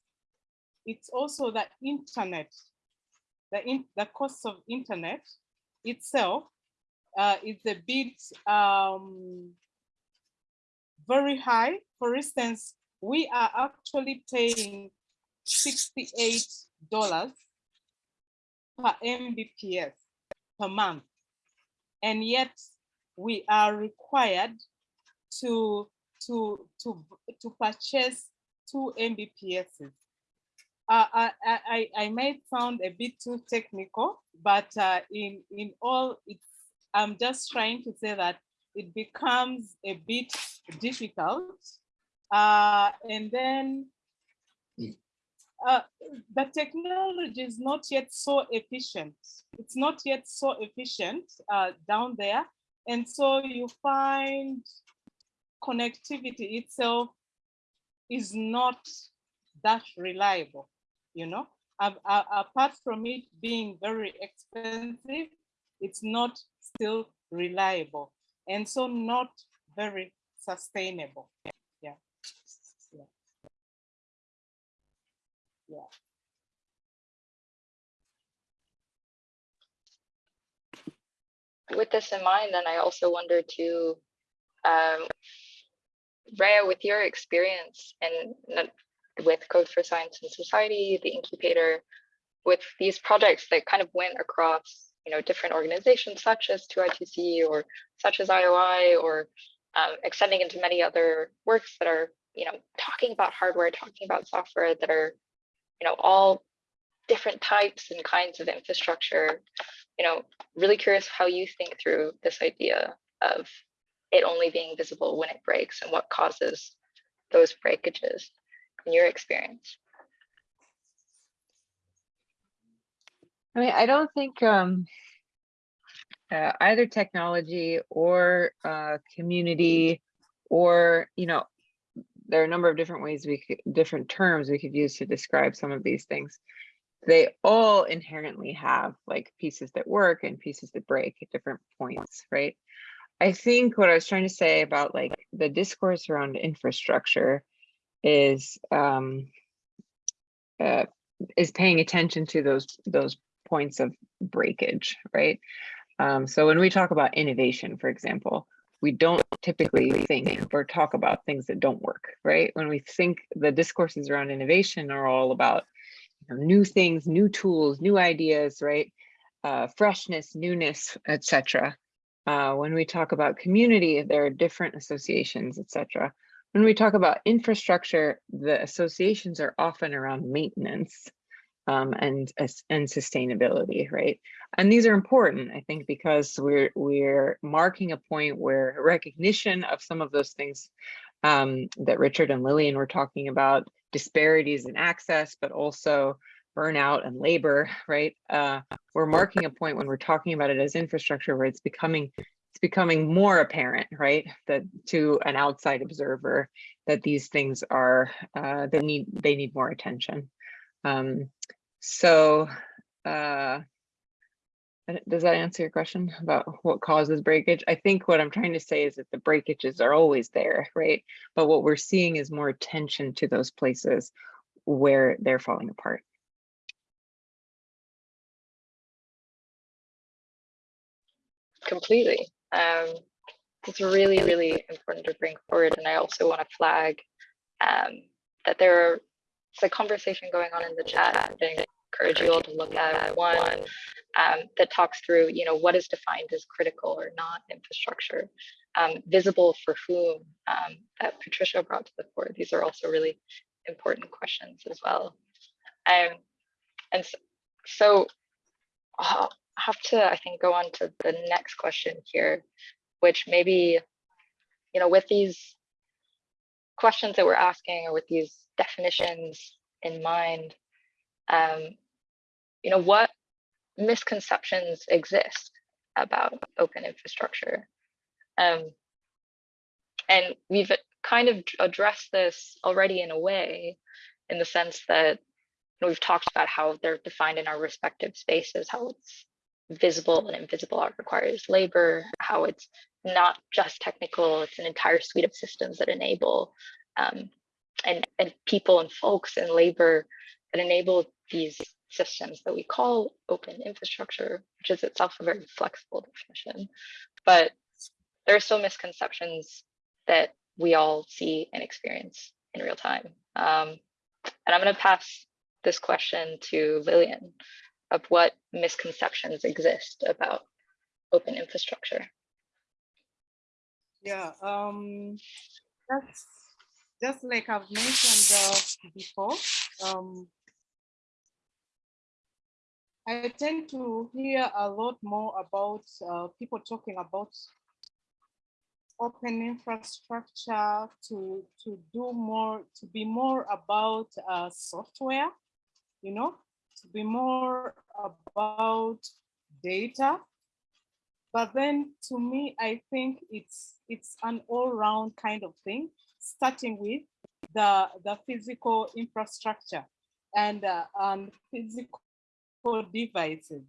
it's also the internet, the, in, the cost of internet itself uh, is a bit um, very high. For instance, we are actually paying $68 per Mbps per month. And yet we are required to, to, to, to purchase two Mbps. Uh, I, I, I- might sound a bit too technical, but uh, in, in all, it's, I'm just trying to say that it becomes a bit difficult. Uh, and then uh, the technology is not yet so efficient. It's not yet so efficient uh, down there. And so you find connectivity itself is not that reliable, you know? Apart from it being very expensive, it's not still reliable and so not very sustainable. Yeah. Yeah. Yeah. with this in mind, then I also wonder too, um, with your experience and with Code for Science and Society, the incubator, with these projects that kind of went across, you know, different organizations such as 2I2C or such as IOI or um, extending into many other works that are, you know, talking about hardware, talking about software that are, you know, all different types and kinds of infrastructure. You know, really curious how you think through this idea of it only being visible when it breaks and what causes those breakages in your experience. I mean, I don't think um, uh, either technology or uh, community or, you know, there are a number of different ways we could, different terms we could use to describe some of these things. They all inherently have like pieces that work and pieces that break at different points, right? I think what I was trying to say about like the discourse around infrastructure is um, uh, is paying attention to those those points of breakage, right? Um, so when we talk about innovation, for example, we don't typically think or talk about things that don't work, right? When we think the discourses around innovation are all about you know, new things, new tools, new ideas, right? Uh, freshness, newness, etc. Uh, when we talk about community, there are different associations, etc. When we talk about infrastructure, the associations are often around maintenance um, and, and sustainability, right? And these are important, I think, because we're we're marking a point where recognition of some of those things um, that Richard and Lillian were talking about, disparities in access, but also burnout and labor, right? Uh, we're marking a point when we're talking about it as infrastructure where it's becoming it's becoming more apparent, right? That to an outside observer that these things are uh, they need they need more attention. Um, so uh, Does that answer your question about what causes breakage? I think what I'm trying to say is that the breakages are always there, right? But what we're seeing is more attention to those places where they're falling apart. completely. Um, it's really, really important to bring forward. And I also want to flag um, that there are, it's a conversation going on in the chat. I encourage you all to look at one um, that talks through, you know, what is defined as critical or not infrastructure, um, visible for whom um, that Patricia brought to the fore. These are also really important questions as well. Um, and so, so uh, have to, I think, go on to the next question here, which maybe, you know, with these questions that we're asking or with these definitions in mind, um, you know, what misconceptions exist about open infrastructure? Um, and we've kind of addressed this already in a way, in the sense that you know, we've talked about how they're defined in our respective spaces, how it's visible and invisible art requires labor, how it's not just technical, it's an entire suite of systems that enable um, and, and people and folks and labor that enable these systems that we call open infrastructure, which is itself a very flexible definition. But there are still misconceptions that we all see and experience in real time. Um, and I'm going to pass this question to Lillian of what misconceptions exist about open infrastructure. Yeah, um, that's just like I've mentioned uh, before. Um, I tend to hear a lot more about uh, people talking about open infrastructure to to do more to be more about uh, software, you know, to be more about data. But then to me, I think it's it's an all-round kind of thing, starting with the, the physical infrastructure and, uh, and physical devices.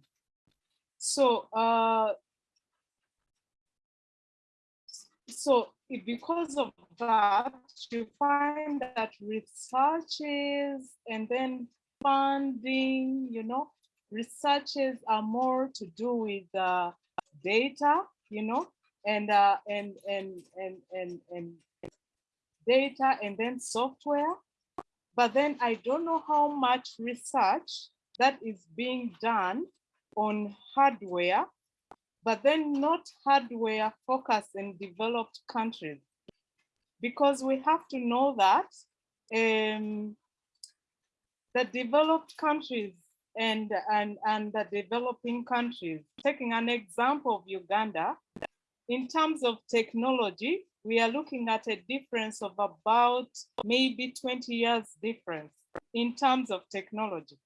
So, uh, so because of that, you find that researches and then funding, you know, researches are more to do with uh, data, you know, and uh, and and and and and data and then software. But then I don't know how much research that is being done on hardware, but then not hardware focused in developed countries. Because we have to know that um, the developed countries and, and, and the developing countries, taking an example of Uganda, in terms of technology, we are looking at a difference of about maybe 20 years difference in terms of technology.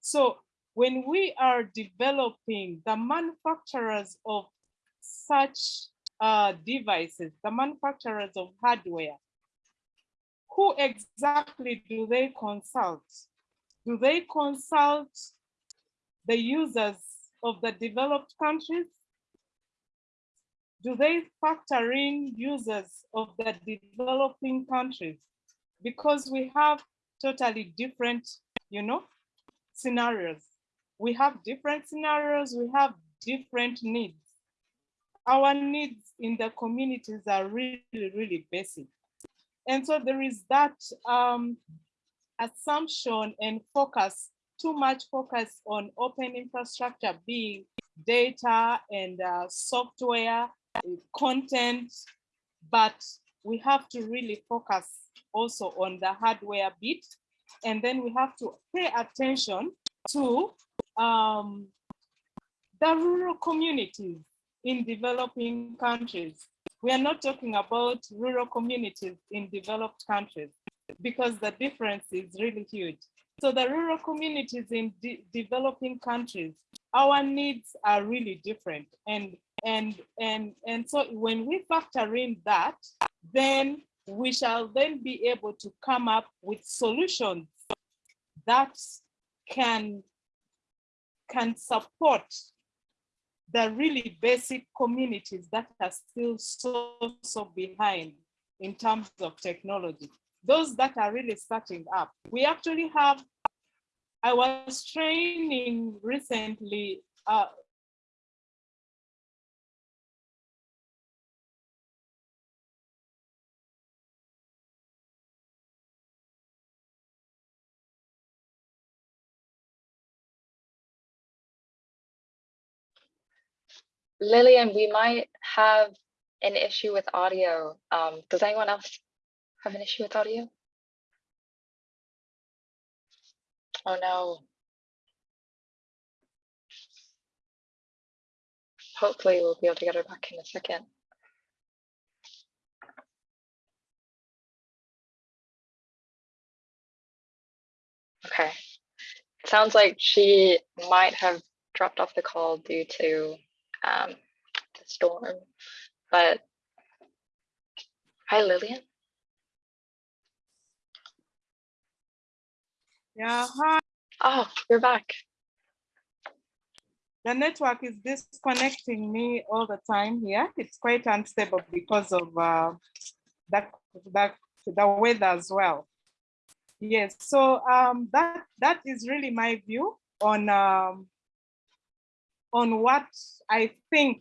So when we are developing the manufacturers of such uh, devices, the manufacturers of hardware, who exactly do they consult? Do they consult the users of the developed countries? Do they factor in users of the developing countries? Because we have totally different, you know, scenarios. We have different scenarios, we have different needs. our needs in the communities are really, really basic. And so there is that um, assumption and focus, too much focus on open infrastructure being data and uh, software, content, but we have to really focus also on the hardware bit. And then we have to pay attention to um, the rural communities in developing countries. We are not talking about rural communities in developed countries because the difference is really huge. So the rural communities in de developing countries, our needs are really different. And, and, and, and so when we factor in that, then we shall then be able to come up with solutions that can, can support the really basic communities that are still so, so behind in terms of technology. Those that are really starting up. We actually have, I was training recently uh, Lillian, we might have an issue with audio. Um, does anyone else have an issue with audio? Oh no. Hopefully we'll be able to get her back in a second. Okay. Sounds like she might have dropped off the call due to um, the storm. But hi, Lillian. Yeah, hi. Oh, you're back. The network is disconnecting me all the time here. It's quite unstable because of uh, that, that, the weather as well. Yes, so um, that, that is really my view on, um, on what I think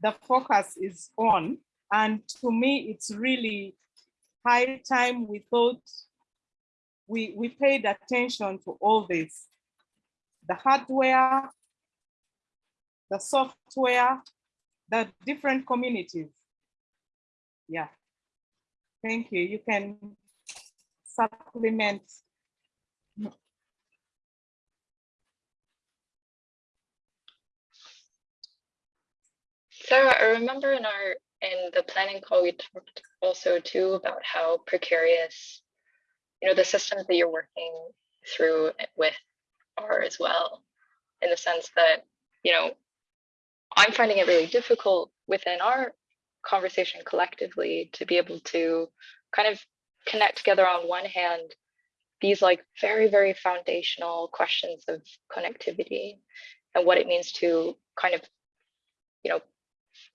the focus is on. And to me, it's really high time we thought we, we paid attention to all this. The hardware, the software, the different communities. Yeah. Thank you. You can supplement. Sarah, I remember in our in the planning call we talked also too about how precarious, you know, the systems that you're working through with are as well, in the sense that, you know, I'm finding it really difficult within our conversation collectively to be able to kind of connect together on one hand these like very very foundational questions of connectivity and what it means to kind of you know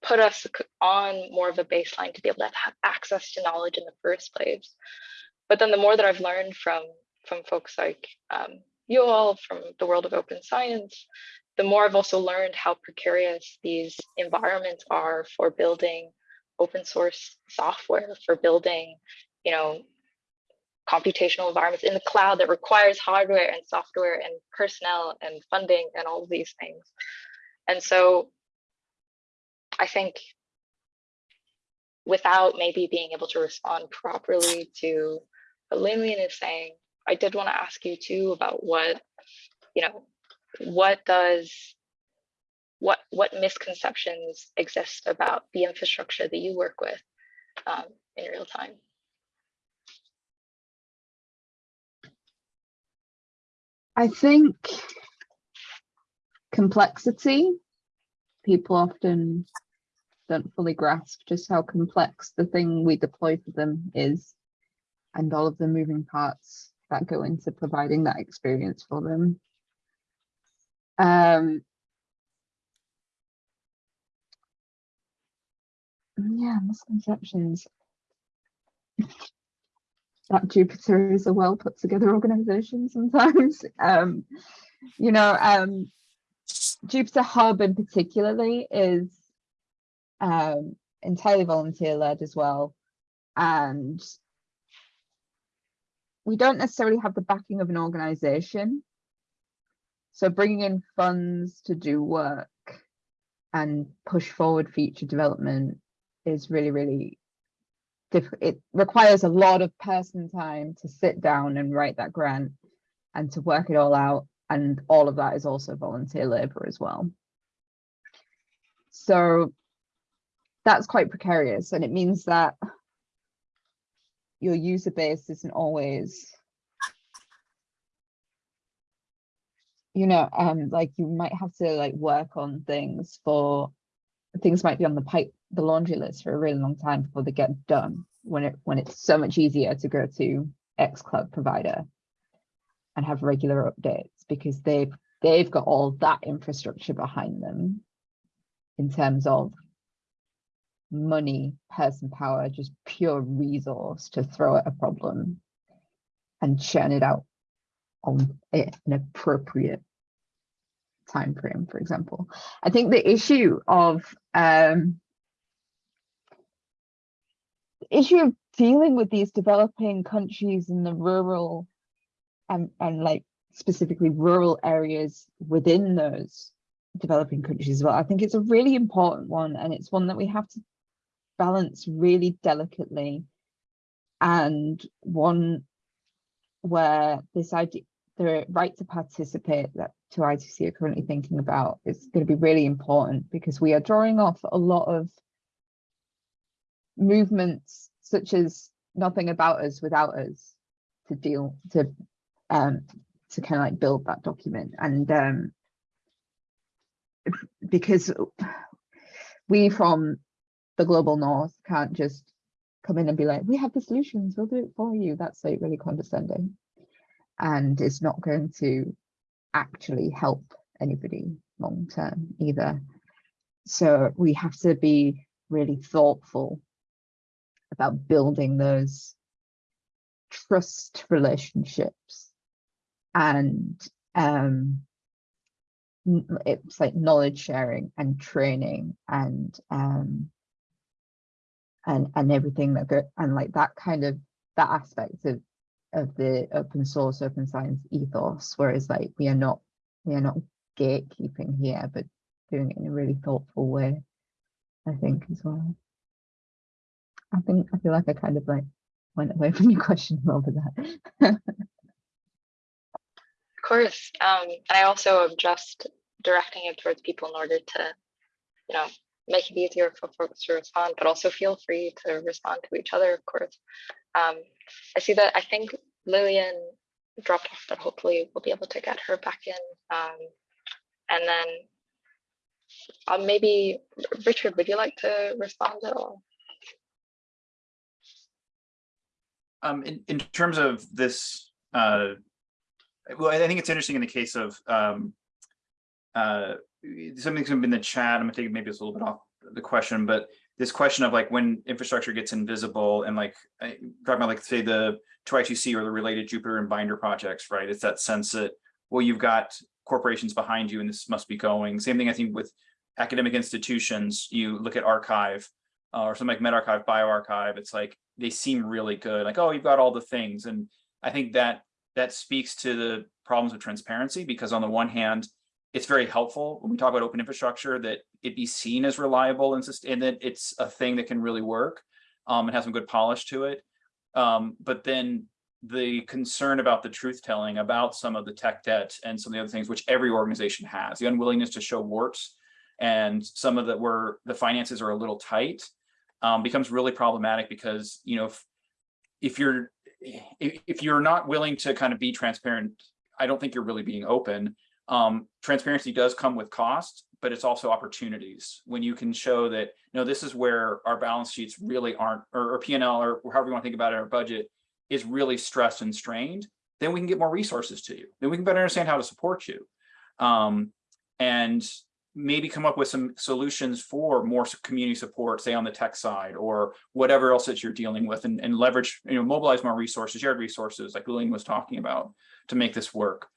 put us on more of a baseline to be able to have access to knowledge in the first place but then the more that i've learned from from folks like um, you all from the world of open science the more I've also learned how precarious these environments are for building open source software, for building, you know, computational environments in the cloud that requires hardware and software and personnel and funding and all of these things. And so I think without maybe being able to respond properly to what Lillian is saying, I did want to ask you too about what, you know, what does what what misconceptions exist about the infrastructure that you work with um, in real time? I think complexity, people often don't fully grasp just how complex the thing we deploy for them is and all of the moving parts that go into providing that experience for them. Um, yeah, misconceptions. that Jupyter is a well put together organization sometimes. Um, you know, um, Jupyter Hub in particularly is um, entirely volunteer led as well. And we don't necessarily have the backing of an organization. So bringing in funds to do work and push forward feature development is really, really difficult. It requires a lot of person time to sit down and write that grant and to work it all out. And all of that is also volunteer labor as well. So that's quite precarious and it means that your user base isn't always you know um like you might have to like work on things for things might be on the pipe the laundry list for a really long time before they get done when it when it's so much easier to go to x cloud provider and have regular updates because they've they've got all that infrastructure behind them in terms of money, person power, just pure resource to throw at a problem and churn it out on an appropriate time frame, for example. I think the issue of um the issue of dealing with these developing countries in the rural and and like specifically rural areas within those developing countries as well. I think it's a really important one and it's one that we have to balance really delicately and one where this idea the right to participate that 2I2C are currently thinking about is going to be really important because we are drawing off a lot of movements such as nothing about us without us to deal to um to kind of like build that document. And um because we from the global north can't just come in and be like we have the solutions we'll do it for you. That's like really condescending. And it's not going to actually help anybody long term either. So we have to be really thoughtful about building those trust relationships and um it's like knowledge sharing and training and um and and everything that go and like that kind of that aspect of of the open source open science ethos whereas like we are not we are not gatekeeping here but doing it in a really thoughtful way i think as well i think i feel like i kind of like went away from your question bit there Of course. Um, I also am just directing it towards people in order to, you know, make it easier for folks to respond, but also feel free to respond to each other, of course. Um, I see that I think Lillian dropped off, but hopefully we'll be able to get her back in. Um, and then uh, maybe Richard, would you like to respond at all? Um, in, in terms of this, uh, well, I think it's interesting in the case of, um, uh, something's been in the chat, I'm thinking maybe it's a little bit off the question, but this question of like when infrastructure gets invisible and like, I- talking about like, say the 2I2C or the related Jupyter and Binder projects, right? It's that sense that, well, you've got corporations behind you and this must be going. Same thing, I think, with academic institutions, you look at arXiv uh, or something like medRxiv, bioRxiv, it's like, they seem really good, like, oh, you've got all the things. And I think that that speaks to the problems of transparency, because on the one hand, it's very helpful when we talk about open infrastructure that it be seen as reliable and, and that it's a thing that can really work um, and has some good polish to it. Um, but then the concern about the truth telling about some of the tech debt and some of the other things which every organization has, the unwillingness to show warts and some of the where the finances are a little tight um, becomes really problematic because, you know, if, if you're if, if you're not willing to kind of be transparent, I don't think you're really being open. Um, transparency does come with cost, but it's also opportunities when you can show that, you no, this is where our balance sheets really aren't, or, or P&L, or however you want to think about it, our budget is really stressed and strained, then we can get more resources to you. Then we can better understand how to support you. Um, and maybe come up with some solutions for more community support, say on the tech side or whatever else that you're dealing with and, and leverage, you know, mobilize more resources, shared resources like Lillian was talking about to make this work.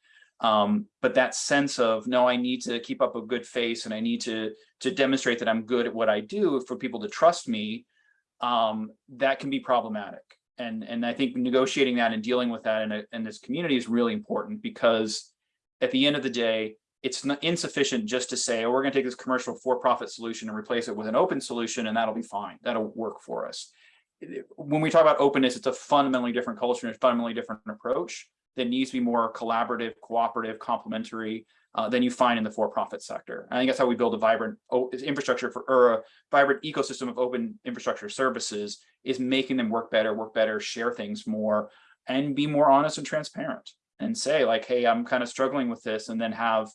Um, but that sense of, no, I need to keep up a good face and I need to, to demonstrate that I'm good at what I do for people to trust me, um, that can be problematic. And, and I think negotiating that and dealing with that in, a, in this community is really important because at the end of the day, it's not insufficient just to say, oh, we're going to take this commercial for-profit solution and replace it with an open solution and that'll be fine. That'll work for us. When we talk about openness, it's a fundamentally different culture and a fundamentally different approach that needs to be more collaborative, cooperative, complementary uh, than you find in the for-profit sector. I think that's how we build a vibrant infrastructure for or a vibrant ecosystem of open infrastructure services is making them work better, work better, share things more, and be more honest and transparent and say like, hey, I'm kind of struggling with this, and then have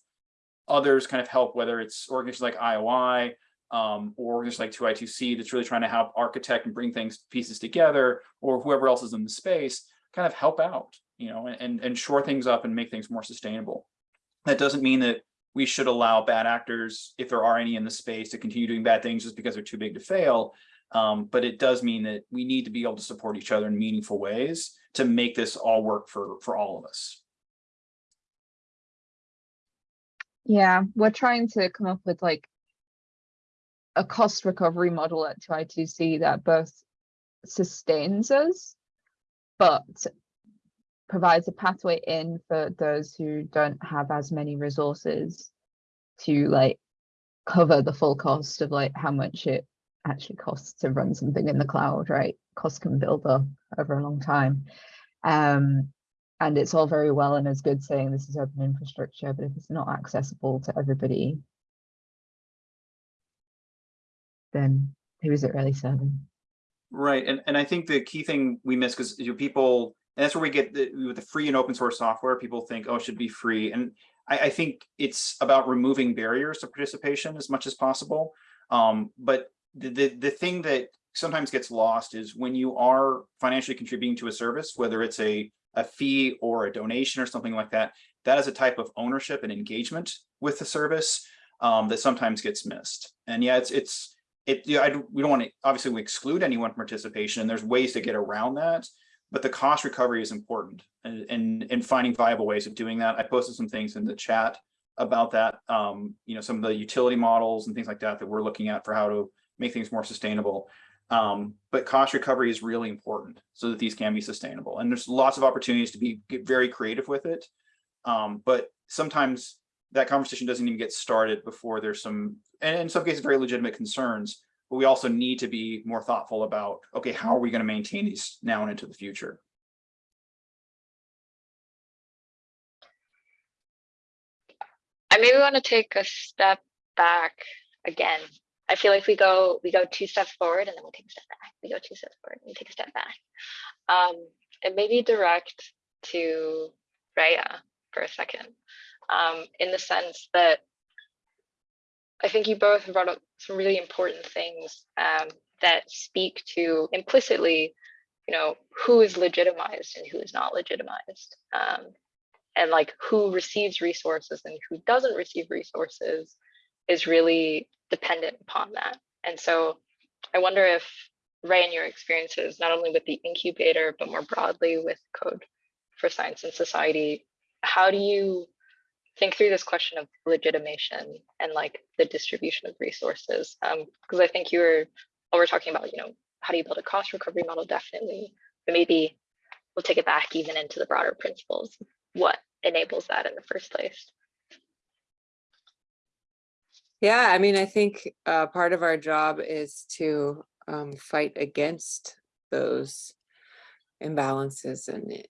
others kind of help, whether it's organizations like IOI um, or organizations like 2I2C that's really trying to help architect and bring things pieces together, or whoever else is in the space, kind of help out, you know, and, and shore things up and make things more sustainable. That doesn't mean that we should allow bad actors, if there are any in the space, to continue doing bad things just because they're too big to fail. Um, but it does mean that we need to be able to support each other in meaningful ways to make this all work for, for all of us. Yeah, we're trying to come up with like a cost recovery model at 2i2c that both sustains us, but provides a pathway in for those who don't have as many resources to like cover the full cost of like how much it actually costs to run something in the cloud, right? Costs can build up over a long time. Um, and it's all very well and as good saying this is open infrastructure, but if it's not accessible to everybody, then who is it really serving? Right, and, and I think the key thing we miss, because you know, people, and that's where we get the, with the free and open source software, people think, oh, it should be free. And I, I think it's about removing barriers to participation as much as possible. Um, but the, the, the thing that sometimes gets lost is when you are financially contributing to a service, whether it's a, a fee or a donation or something like that, that is a type of ownership and engagement with the service um, that sometimes gets missed. And yeah, it's, it's, it, I, we don't want to, obviously we exclude anyone from participation and there's ways to get around that. But the cost recovery is important and, and, and finding viable ways of doing that. I posted some things in the chat about that. Um, you know, some of the utility models and things like that that we're looking at for how to make things more sustainable. Um, but cost recovery is really important so that these can be sustainable. And there's lots of opportunities to be get very creative with it. Um, but sometimes that conversation doesn't even get started before there's some, and in some cases, very legitimate concerns. But we also need to be more thoughtful about, okay, how are we going to maintain these now and into the future? I maybe want to take a step back again. I feel like we go we go two steps forward and then we take a step back. We go two steps forward and we take a step back. Um, and maybe direct to Rhea for a second, um, in the sense that I think you both brought up some really important things um, that speak to implicitly, you know, who is legitimized and who is not legitimized. Um, and like who receives resources and who doesn't receive resources is really dependent upon that. And so I wonder if Ray, in your experiences, not only with the incubator, but more broadly with Code for Science and Society, how do you think through this question of legitimation and like the distribution of resources? Because I think you were, well, we're talking about, you know, how do you build a cost recovery model? Definitely, but maybe we'll take it back even into the broader principles. What enables that in the first place? Yeah, I mean, I think uh, part of our job is to um, fight against those imbalances and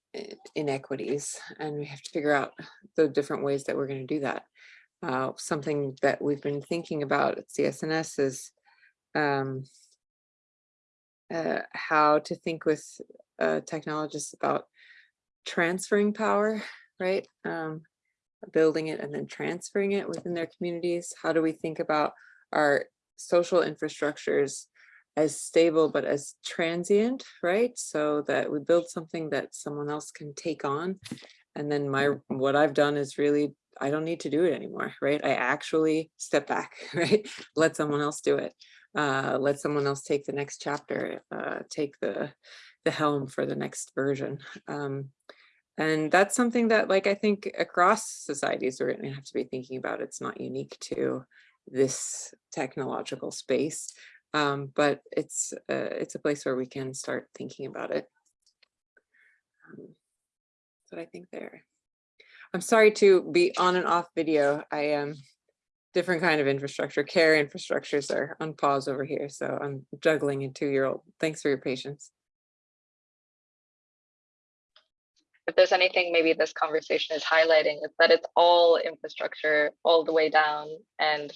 inequities, and we have to figure out the different ways that we're going to do that. Uh, something that we've been thinking about at CS&S is um, uh, how to think with uh, technologists about transferring power, right? Um, building it and then transferring it within their communities? How do we think about our social infrastructures as stable but as transient, right? So that we build something that someone else can take on. And then my what I've done is really I don't need to do it anymore, right? I actually step back, right? Let someone else do it. Uh, let someone else take the next chapter, uh, take the the helm for the next version. Um, And that's something that like, I think across societies, we're gonna have to be thinking about. It's not unique to this technological space. Um, but it's, uh, it's a place where we can start thinking about it. Um, That's what I think there. I'm sorry to be on and off video. I am different kind of infrastructure, care infrastructures are on pause over here. So I'm juggling a two-year-old. Thanks for your patience. if there's anything maybe this conversation is highlighting, is that it's all infrastructure all the way down. And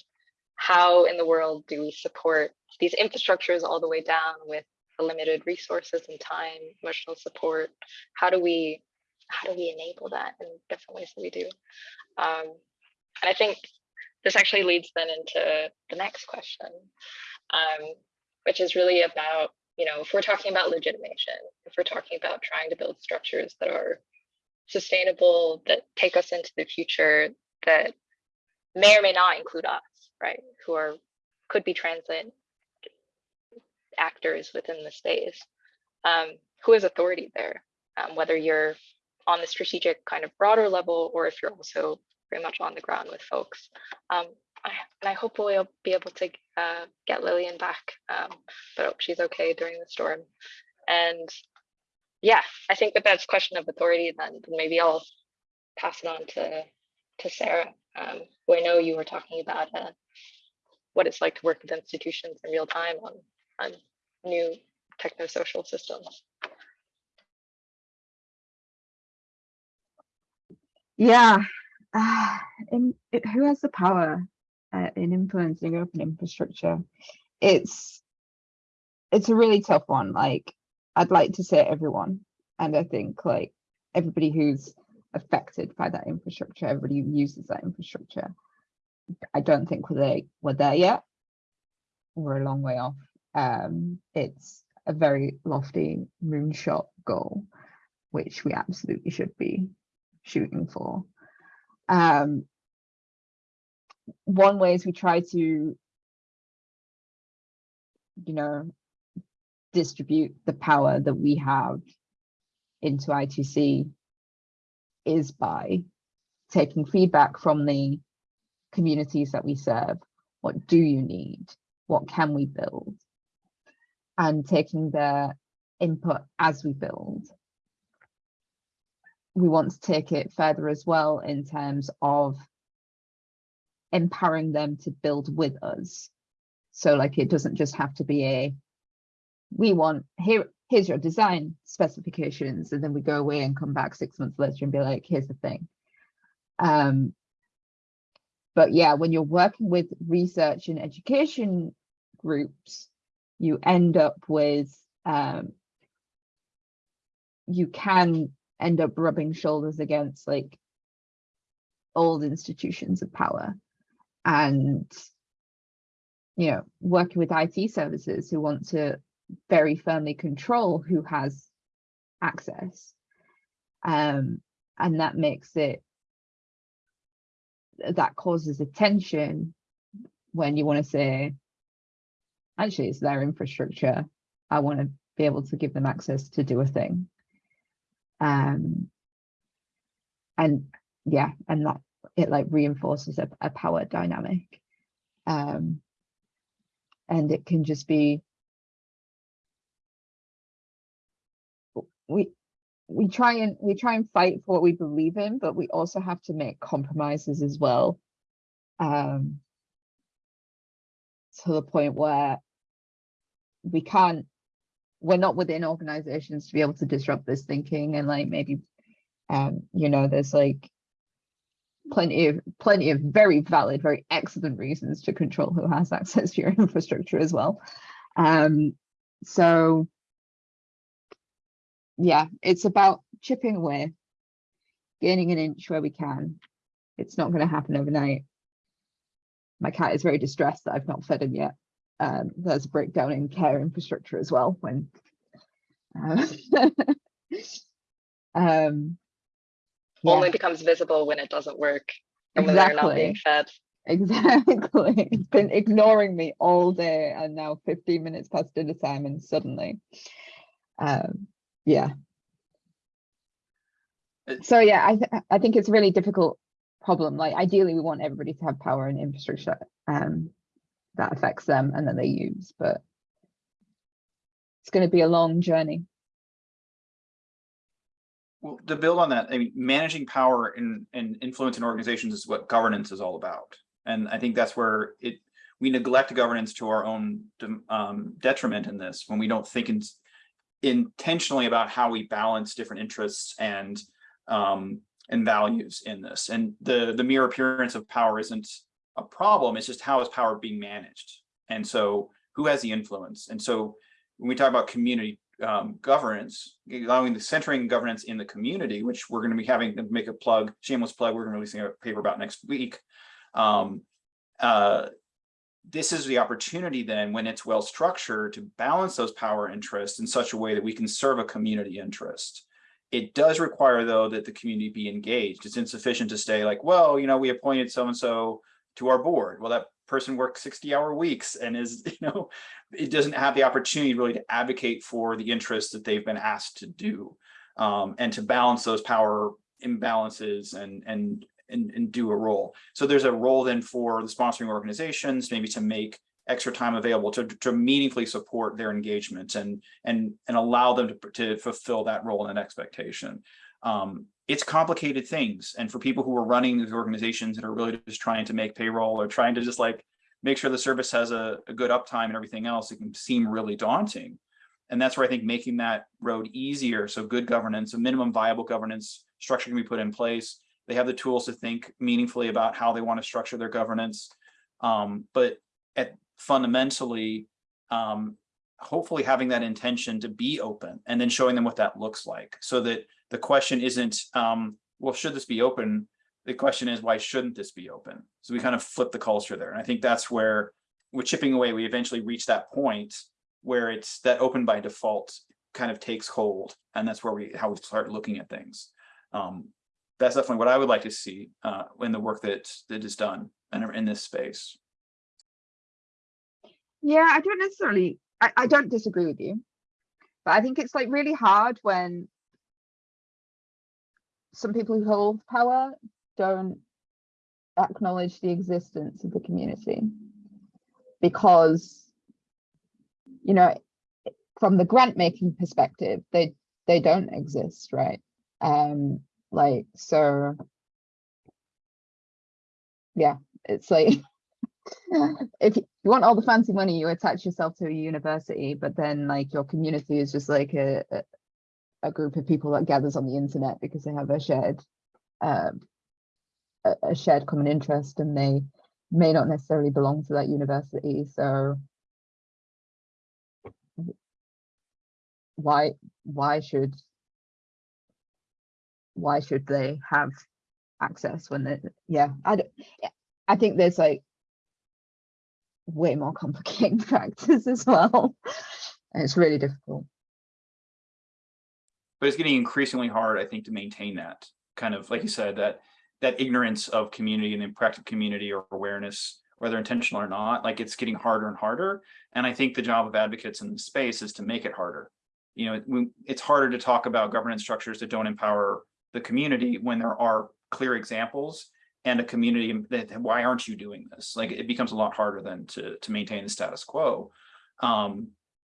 how in the world do we support these infrastructures all the way down with the limited resources and time, emotional support? How do we how do we enable that in different ways that we do? Um, and I think this actually leads then into the next question, um, which is really about you know, if we're talking about legitimation, if we're talking about trying to build structures that are sustainable, that take us into the future, that may or may not include us, right? Who are could be transit actors within the space. Um, who has authority there? Um, whether you're on the strategic kind of broader level, or if you're also very much on the ground with folks. Um, I, and I hope we'll be able to uh, get Lillian back, um, but she's okay during the storm. And yeah, I think that that's question of authority then maybe I'll pass it on to, to Sarah, um, who I know you were talking about uh, what it's like to work with institutions in real time on, on new techno-social systems. Yeah. Uh, in, it, who has the power uh, in influencing open infrastructure? It's it's a really tough one. Like I'd like to say everyone, and I think like everybody who's affected by that infrastructure, everybody who uses that infrastructure. I don't think we're there, we're there yet. We're a long way off. Um, it's a very lofty moonshot goal, which we absolutely should be shooting for. Um, one way is we try to, you know, distribute the power that we have in 2I2C is by taking feedback from the communities that we serve. What do you need? What can we build? And taking their input as we build we want to take it further as well in terms of empowering them to build with us. So like it doesn't just have to be a we want here here's your design specifications and then we go away and come back six months later and be like here's the thing. Um but yeah, when you're working with research and education groups, you end up with um you can end up rubbing shoulders against like old institutions of power and you know working with IT services who want to very firmly control who has access. Um and that makes it that causes a tension when you want to say actually it's their infrastructure. I want to be able to give them access to do a thing. Um and yeah and that it like reinforces a, a power dynamic. Um and it can just be we we try and we try and fight for what we believe in but we also have to make compromises as well. Um to the point where we can't we're not within organizations to be able to disrupt this thinking and like maybe um you know there's like plenty of plenty of very valid very excellent reasons to control who has access to your infrastructure as well. Um so yeah it's about chipping away gaining an inch where we can. It's not going to happen overnight. My cat is very distressed that i've not fed him yet. Um, there's a breakdown in care infrastructure as well when uh, um, yeah, Only becomes visible when it doesn't work and when they're not being fed. exactly. It's been ignoring me all day and now 15 minutes past dinner time and suddenly um yeah So yeah, I, th- I think it's a really difficult problem. Like ideally, we want everybody to have power and infrastructure um, that affects them and that they use, but it's going to be a long journey. Well, to build on that, I mean, managing power and, and influence in organizations is what governance is all about. And I think that's where it, we neglect governance to our own um, detriment in this, when we don't think in, intentionally about how we balance different interests and um, and values in this. And the, the mere appearance of power isn't a problem, it's just how is power being managed? And so who has the influence? And so when we talk about community um, governance, allowing the centering governance in the community, which we're going to be having to make a plug, shameless plug, we're going to be releasing a paper about next week. Um, uh, this is the opportunity then when it's well structured to balance those power interests in such a way that we can serve a community interest. It does require though that the community be engaged. It's insufficient to say like, well, you know, we appointed so-and-so to our board. Well, that person works 60 hour weeks and is, you know, it doesn't have the opportunity really to advocate for the interests that they've been asked to do um, and to balance those power imbalances and, and, and, and do a role. So there's a role then for the sponsoring organizations, maybe to make extra time available to, to meaningfully support their engagement and, and, and allow them to, to fulfill that role and expectation. Um, it's complicated things. And for people who are running these organizations that are really just trying to make payroll or trying to just like make sure the service has a, a good uptime and everything else, it can seem really daunting. And that's where I think making that road easier. So good governance, a minimum viable governance structure can be put in place. They have the tools to think meaningfully about how they want to structure their governance. Um, but at fundamentally, um, hopefully having that intention to be open and then showing them what that looks like so that the question isn't, um, well, should this be open? The question is, why shouldn't this be open? So we kind of flip the culture there. And I think that's where with chipping away, we eventually reach that point where it's that open by default kind of takes hold. And that's where we, how we start looking at things. Um, that's definitely what I would like to see uh, in the work that that is done in, in this space. Yeah, I don't necessarily, I, I don't disagree with you, but I think it's like really hard when some people who hold power don't acknowledge the existence of the community because you know from the grant making perspective they they don't exist right um like so yeah it's like if you want all the fancy money you attach yourself to a university but then like your community is just like a, a, group of people that gathers on the internet because they have a shared um, a shared common interest and they may not necessarily belong to that university so why why should why should they have access when they yeah i don't, i think there's like way more complicated factors as well and it's really difficult but it's getting increasingly hard, I think, to maintain that kind of, like you said, that that ignorance of community and the practical community or awareness, whether intentional or not, like it's getting harder and harder. And I think the job of advocates in the space is to make it harder. You know, it, it's harder to talk about governance structures that don't empower the community when there are clear examples and a community that why aren't you doing this? Like it becomes a lot harder than to to maintain the status quo. Um,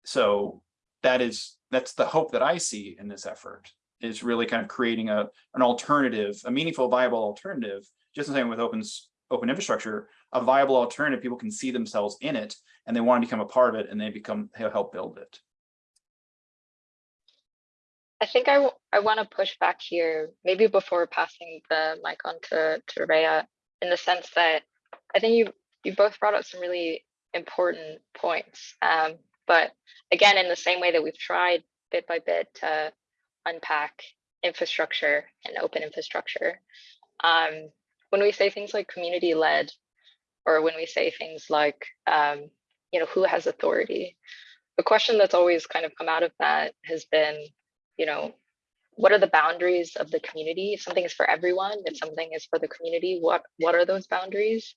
so that is that's the hope that I see in this effort is really kind of creating a an alternative, a meaningful, viable alternative, just the same with open open infrastructure, a viable alternative. People can see themselves in it and they want to become a part of it and they become help build it. I think I, I want to push back here, maybe before passing the mic on to, to Rhea, in the sense that I think you you both brought up some really important points. Um, but again, in the same way that we've tried bit by bit to unpack infrastructure and open infrastructure, um, when we say things like community led, or when we say things like, um, you know, who has authority, the question that's always kind of come out of that has been, you know, what are the boundaries of the community? If something is for everyone, if something is for the community, what what are those boundaries?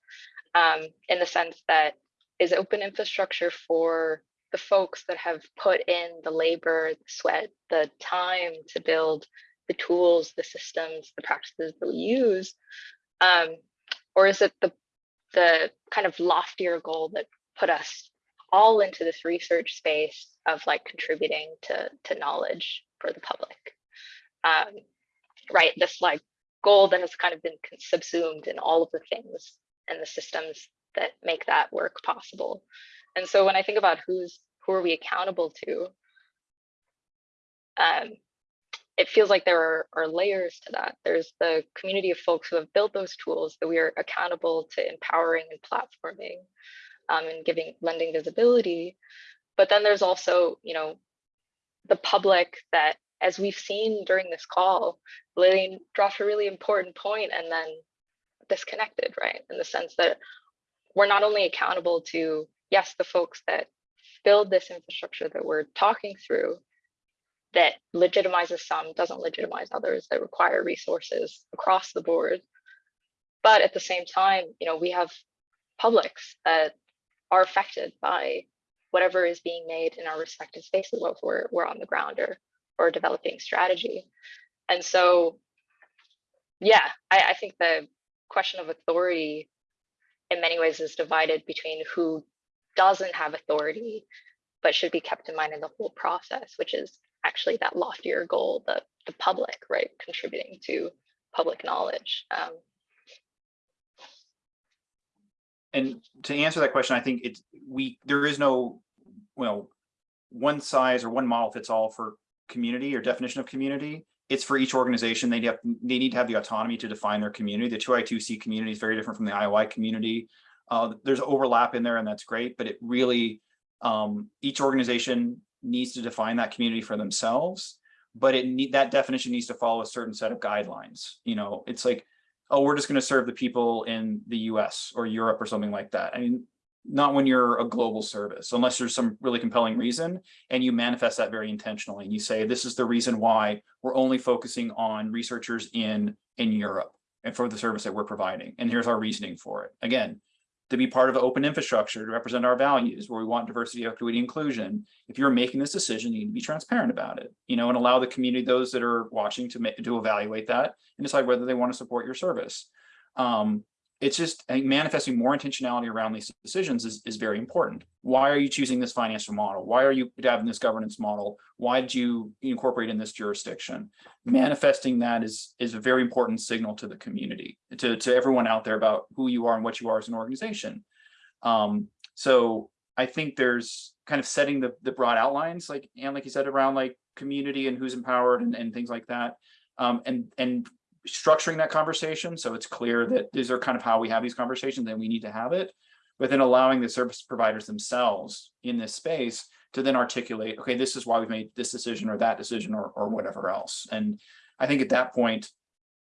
Um, in the sense that is open infrastructure for the folks that have put in the labor, the sweat, the time to build the tools, the systems, the practices that we use? Um, or is it the the kind of loftier goal that put us all into this research space of like contributing to to knowledge for the public? Um, right, this like goal that has kind of been subsumed in all of the things and the systems that make that work possible. And so when I think about who's who are we accountable to, um, it feels like there are, are layers to that. There's the community of folks who have built those tools that we are accountable to empowering and platforming um, and giving lending visibility. But then there's also, you know, the public that, as we've seen during this call, Lillian dropped a really important point and then disconnected, right? In the sense that we're not only accountable to, yes, the folks that build this infrastructure that we're talking through, that legitimizes some, doesn't legitimize others, that require resources across the board. But at the same time, you know, we have publics that are affected by whatever is being made in our respective spaces, whether we're, we're on the ground or, or developing strategy. And so, yeah, I, I think the question of authority in many ways is divided between who doesn't have authority, but should be kept in mind in the whole process, which is actually that loftier goal, the, the public, right, contributing to public knowledge. Um, And to answer that question, I think it's, we, there is no, well, one size or one model fits all for community or definition of community. It's for each organization. They have, they need to have the autonomy to define their community. The 2I2C community is very different from the IOI community. Uh, there's overlap in there and that's great, but it really, um, each organization needs to define that community for themselves. But it need, that definition needs to follow a certain set of guidelines. You know, it's like, oh, we're just going to serve the people in the US or Europe or something like that. I mean, not when you're a global service, unless there's some really compelling reason and you manifest that very intentionally. And you say, this is the reason why we're only focusing on researchers in, in Europe and for the service that we're providing. And here's our reasoning for it. Again, to be part of open infrastructure, to represent our values, where we want diversity, equity, inclusion. If you're making this decision, you need to be transparent about it, you know, and allow the community, those that are watching to make, to evaluate that and decide whether they want to support your service. Um, it's just I think manifesting more intentionality around these decisions is, is very important. Why are you choosing this financial model? Why are you having this governance model? Why did you incorporate in this jurisdiction? Manifesting that is, is a very important signal to the community, to, to everyone out there about who you are and what you are as an organization. Um, so I think there's kind of setting the, the broad outlines, like, and like you said, around like community and who's empowered and, and things like that. Um, and, and structuring that conversation. So it's clear that these are kind of how we have these conversations and we need to have it. But then allowing the service providers themselves in this space to then articulate okay this is why we've made this decision or that decision or, or whatever else. And i think at that point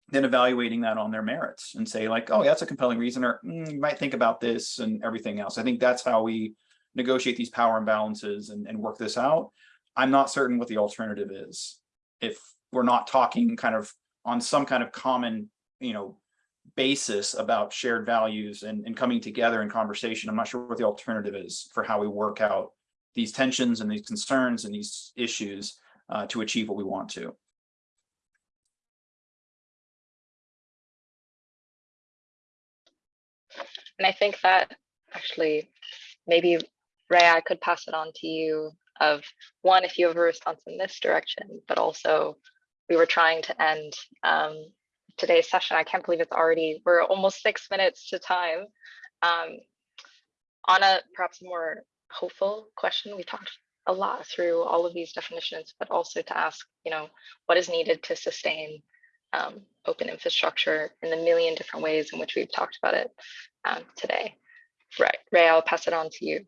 then evaluating that on their merits and say like oh that's a compelling reason or mm, you might think about this and everything else. I think that's how we negotiate these power imbalances and, and work this out. I'm not certain what the alternative is. If we're not talking kind of on some kind of common, you know, basis about shared values and, and coming together in conversation. I'm not sure what the alternative is for how we work out these tensions and these concerns and these issues uh, to achieve what we want to. and I think that actually maybe Ray, I could pass it on to you of one, if you have a response in this direction, but also we were trying to end um, today's session. I can't believe it's already, we're almost six minutes to time. Um, on a perhaps more hopeful question, we talked a lot through all of these definitions, but also to ask, you know, what is needed to sustain um, open infrastructure in the million different ways in which we've talked about it um, today. Right, Ray, I'll pass it on to you.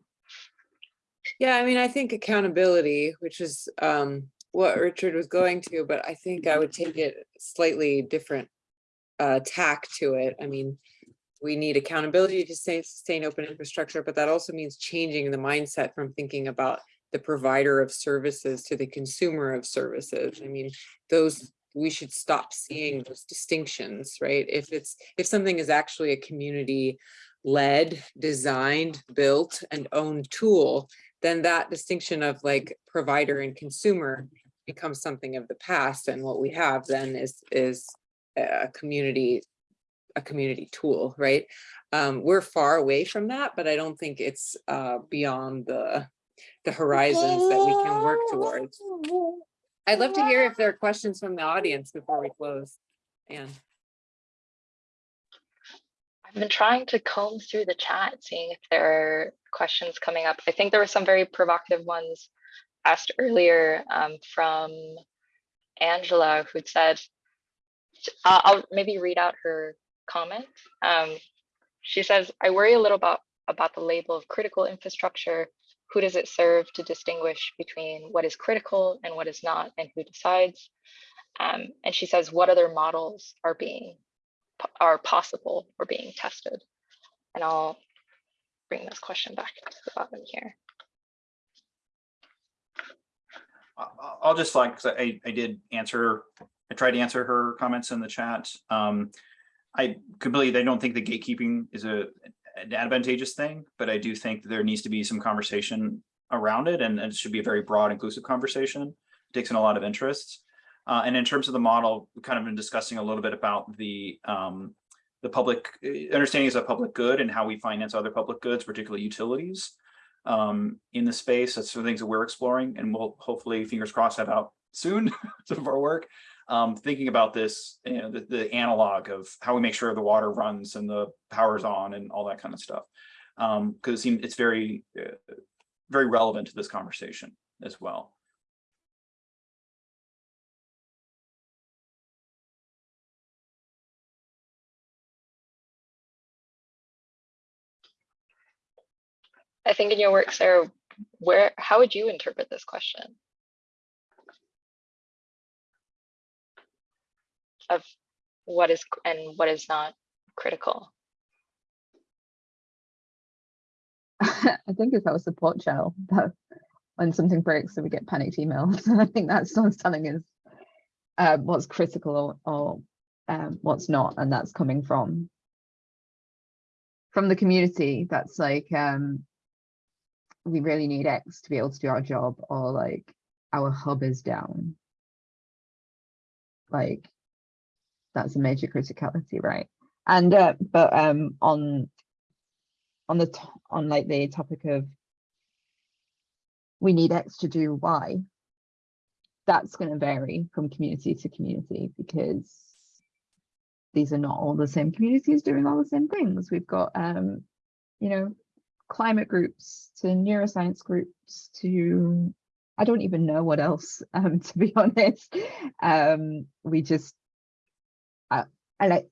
Yeah, I mean, I think accountability, which is um, what Richard was going to, but I think I would take it slightly different uh, tack to it. I mean, we need accountability to sustain, open infrastructure, but that also means changing the mindset from thinking about the provider of services to the consumer of services. I mean, those we should stop seeing those distinctions, right? If it's if something is actually a community led, designed, built, and owned tool, then that distinction of like provider and consumer becomes something of the past and what we have then is, is a community, a community tool, right? Um, we're far away from that, but I don't think it's, uh, beyond the, the horizons that we can work towards. I'd love to hear if there are questions from the audience before we close. Anne. I've been trying to comb through the chat, seeing if there are questions coming up. I think there were some very provocative ones asked earlier um, from Angela, who'd said, uh, I'll maybe read out her comment. Um, she says, I worry a little about, about the label of critical infrastructure. Who does it serve to distinguish between what is critical and what is not, and who decides? Um, and she says, what other models are being are possible or being tested? And I'll bring this question back to the bottom here. I- I- I'll just like, 'cause I, I did answer, I tried to answer her comments in the chat. Um, I completely, I don't think the gatekeeping is a an advantageous thing, but I do think there needs to be some conversation around it and and it should be a very broad inclusive conversation. It Takes in a lot of interests. Uh, and in terms of the model, we've kind of been discussing a little bit about the um, the public uh, understanding as a public good and how we finance other public goods, particularly utilities um, in the space. That's some things that we're exploring and we'll hopefully, fingers crossed, have out soon, some of our work. Um, thinking about this, you know, the, the analog of how we make sure the water runs and the power's on and all that kind of stuff. Um, because it seems it's very, uh, very relevant to this conversation as well. I think in your work, Sarah, where, how would you interpret this question? Of what is and what is not critical? I think if it's our support channel that when something breaks, so we get panicked emails. I think that's someone's telling us uh, what's critical or, or um, what's not, and that's coming from from the community. That's like um, we really need X to be able to do our job, or like our hub is down. Like that's a major criticality, right? And uh, but um, on on the on like the topic of we need X to do Y, that's going to vary from community to community because these are not all the same communities doing all the same things. We've got um, you know, climate groups to neuroscience groups to I don't even know what else, um, to be honest. Um, we just I, I like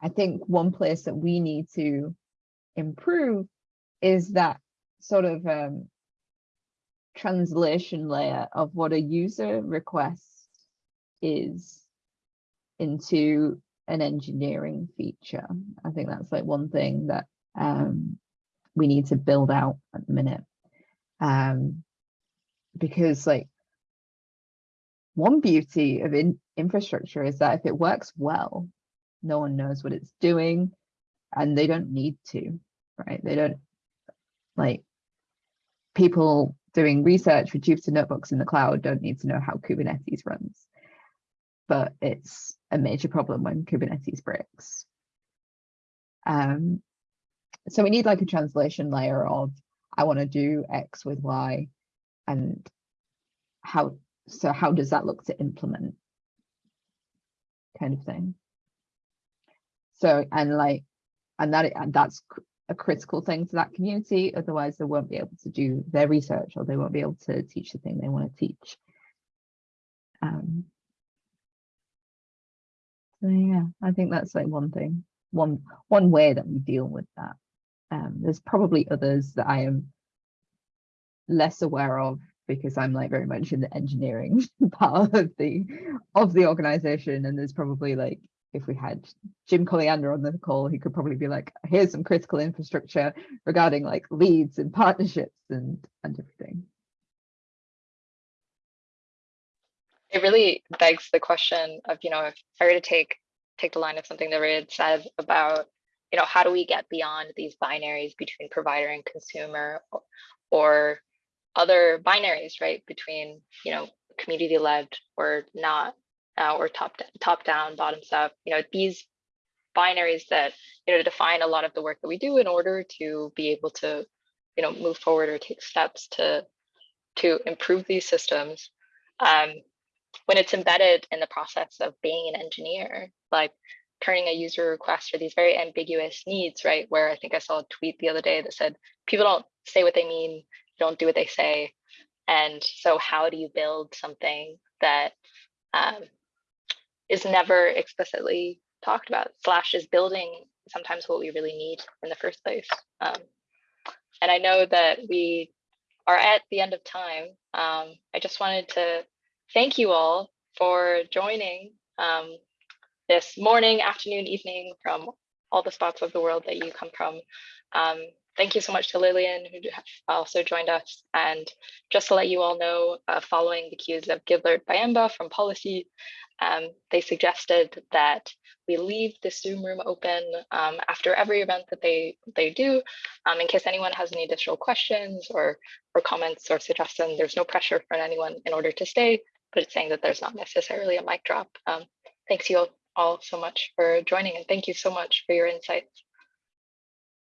I think one place that we need to improve is that sort of um, translation layer of what a user request is into an engineering feature. I think that's like one thing that um, we need to build out at the minute. Um, because like one beauty of in infrastructure is that if it works well, no one knows what it's doing and they don't need to, right? They don't like people doing research with Jupyter notebooks in the cloud don't need to know how Kubernetes runs. But it's a major problem when Kubernetes breaks. Um, so we need like a translation layer of I want to do X with Y and how so how does that look to implement? Kind of thing. So and like and that and that's a critical thing to that community otherwise they won't be able to do their research or they won't be able to teach the thing they want to teach. Um so yeah i think that's like one thing one one way that we deal with that um there's probably others that i am less aware of because i'm like very much in the engineering part of the of the organization and there's probably like if we had Jim Colliander on the call, he could probably be like, here's some critical infrastructure regarding like leads and partnerships and and everything. It really begs the question of, you know, if I were to take take the line of something that Ray had said about, you know, how do we get beyond these binaries between provider and consumer or, or other binaries, right? Between, you know, community led or not, uh, or top top down, bottoms up. You know, these binaries that you know define a lot of the work that we do in order to be able to, you know, move forward or take steps to to improve these systems. Um, when it's embedded in the process of being an engineer, like turning a user request for these very ambiguous needs, right? Where I think I saw a tweet the other day that said people don't say what they mean, don't do what they say. And so how do you build something that um, is never explicitly talked about? Slash is building sometimes what we really need in the first place. Um, and I know that we are at the end of time. Um, I just wanted to thank you all for joining um, this morning, afternoon, evening from all the spots of the world that you come from. Um, thank you so much to Lillian, who also joined us. And just to let you all know, uh, following the cues of Gilbert Bayamba from Pollicy, um, they suggested that we leave the Zoom room open um, after every event that they they do, um, in case anyone has any additional questions or or comments or suggestions. There's no pressure for anyone in order to stay, but it's saying that there's not necessarily a mic drop. Um, thanks you all, all so much for joining and thank you so much for your insights.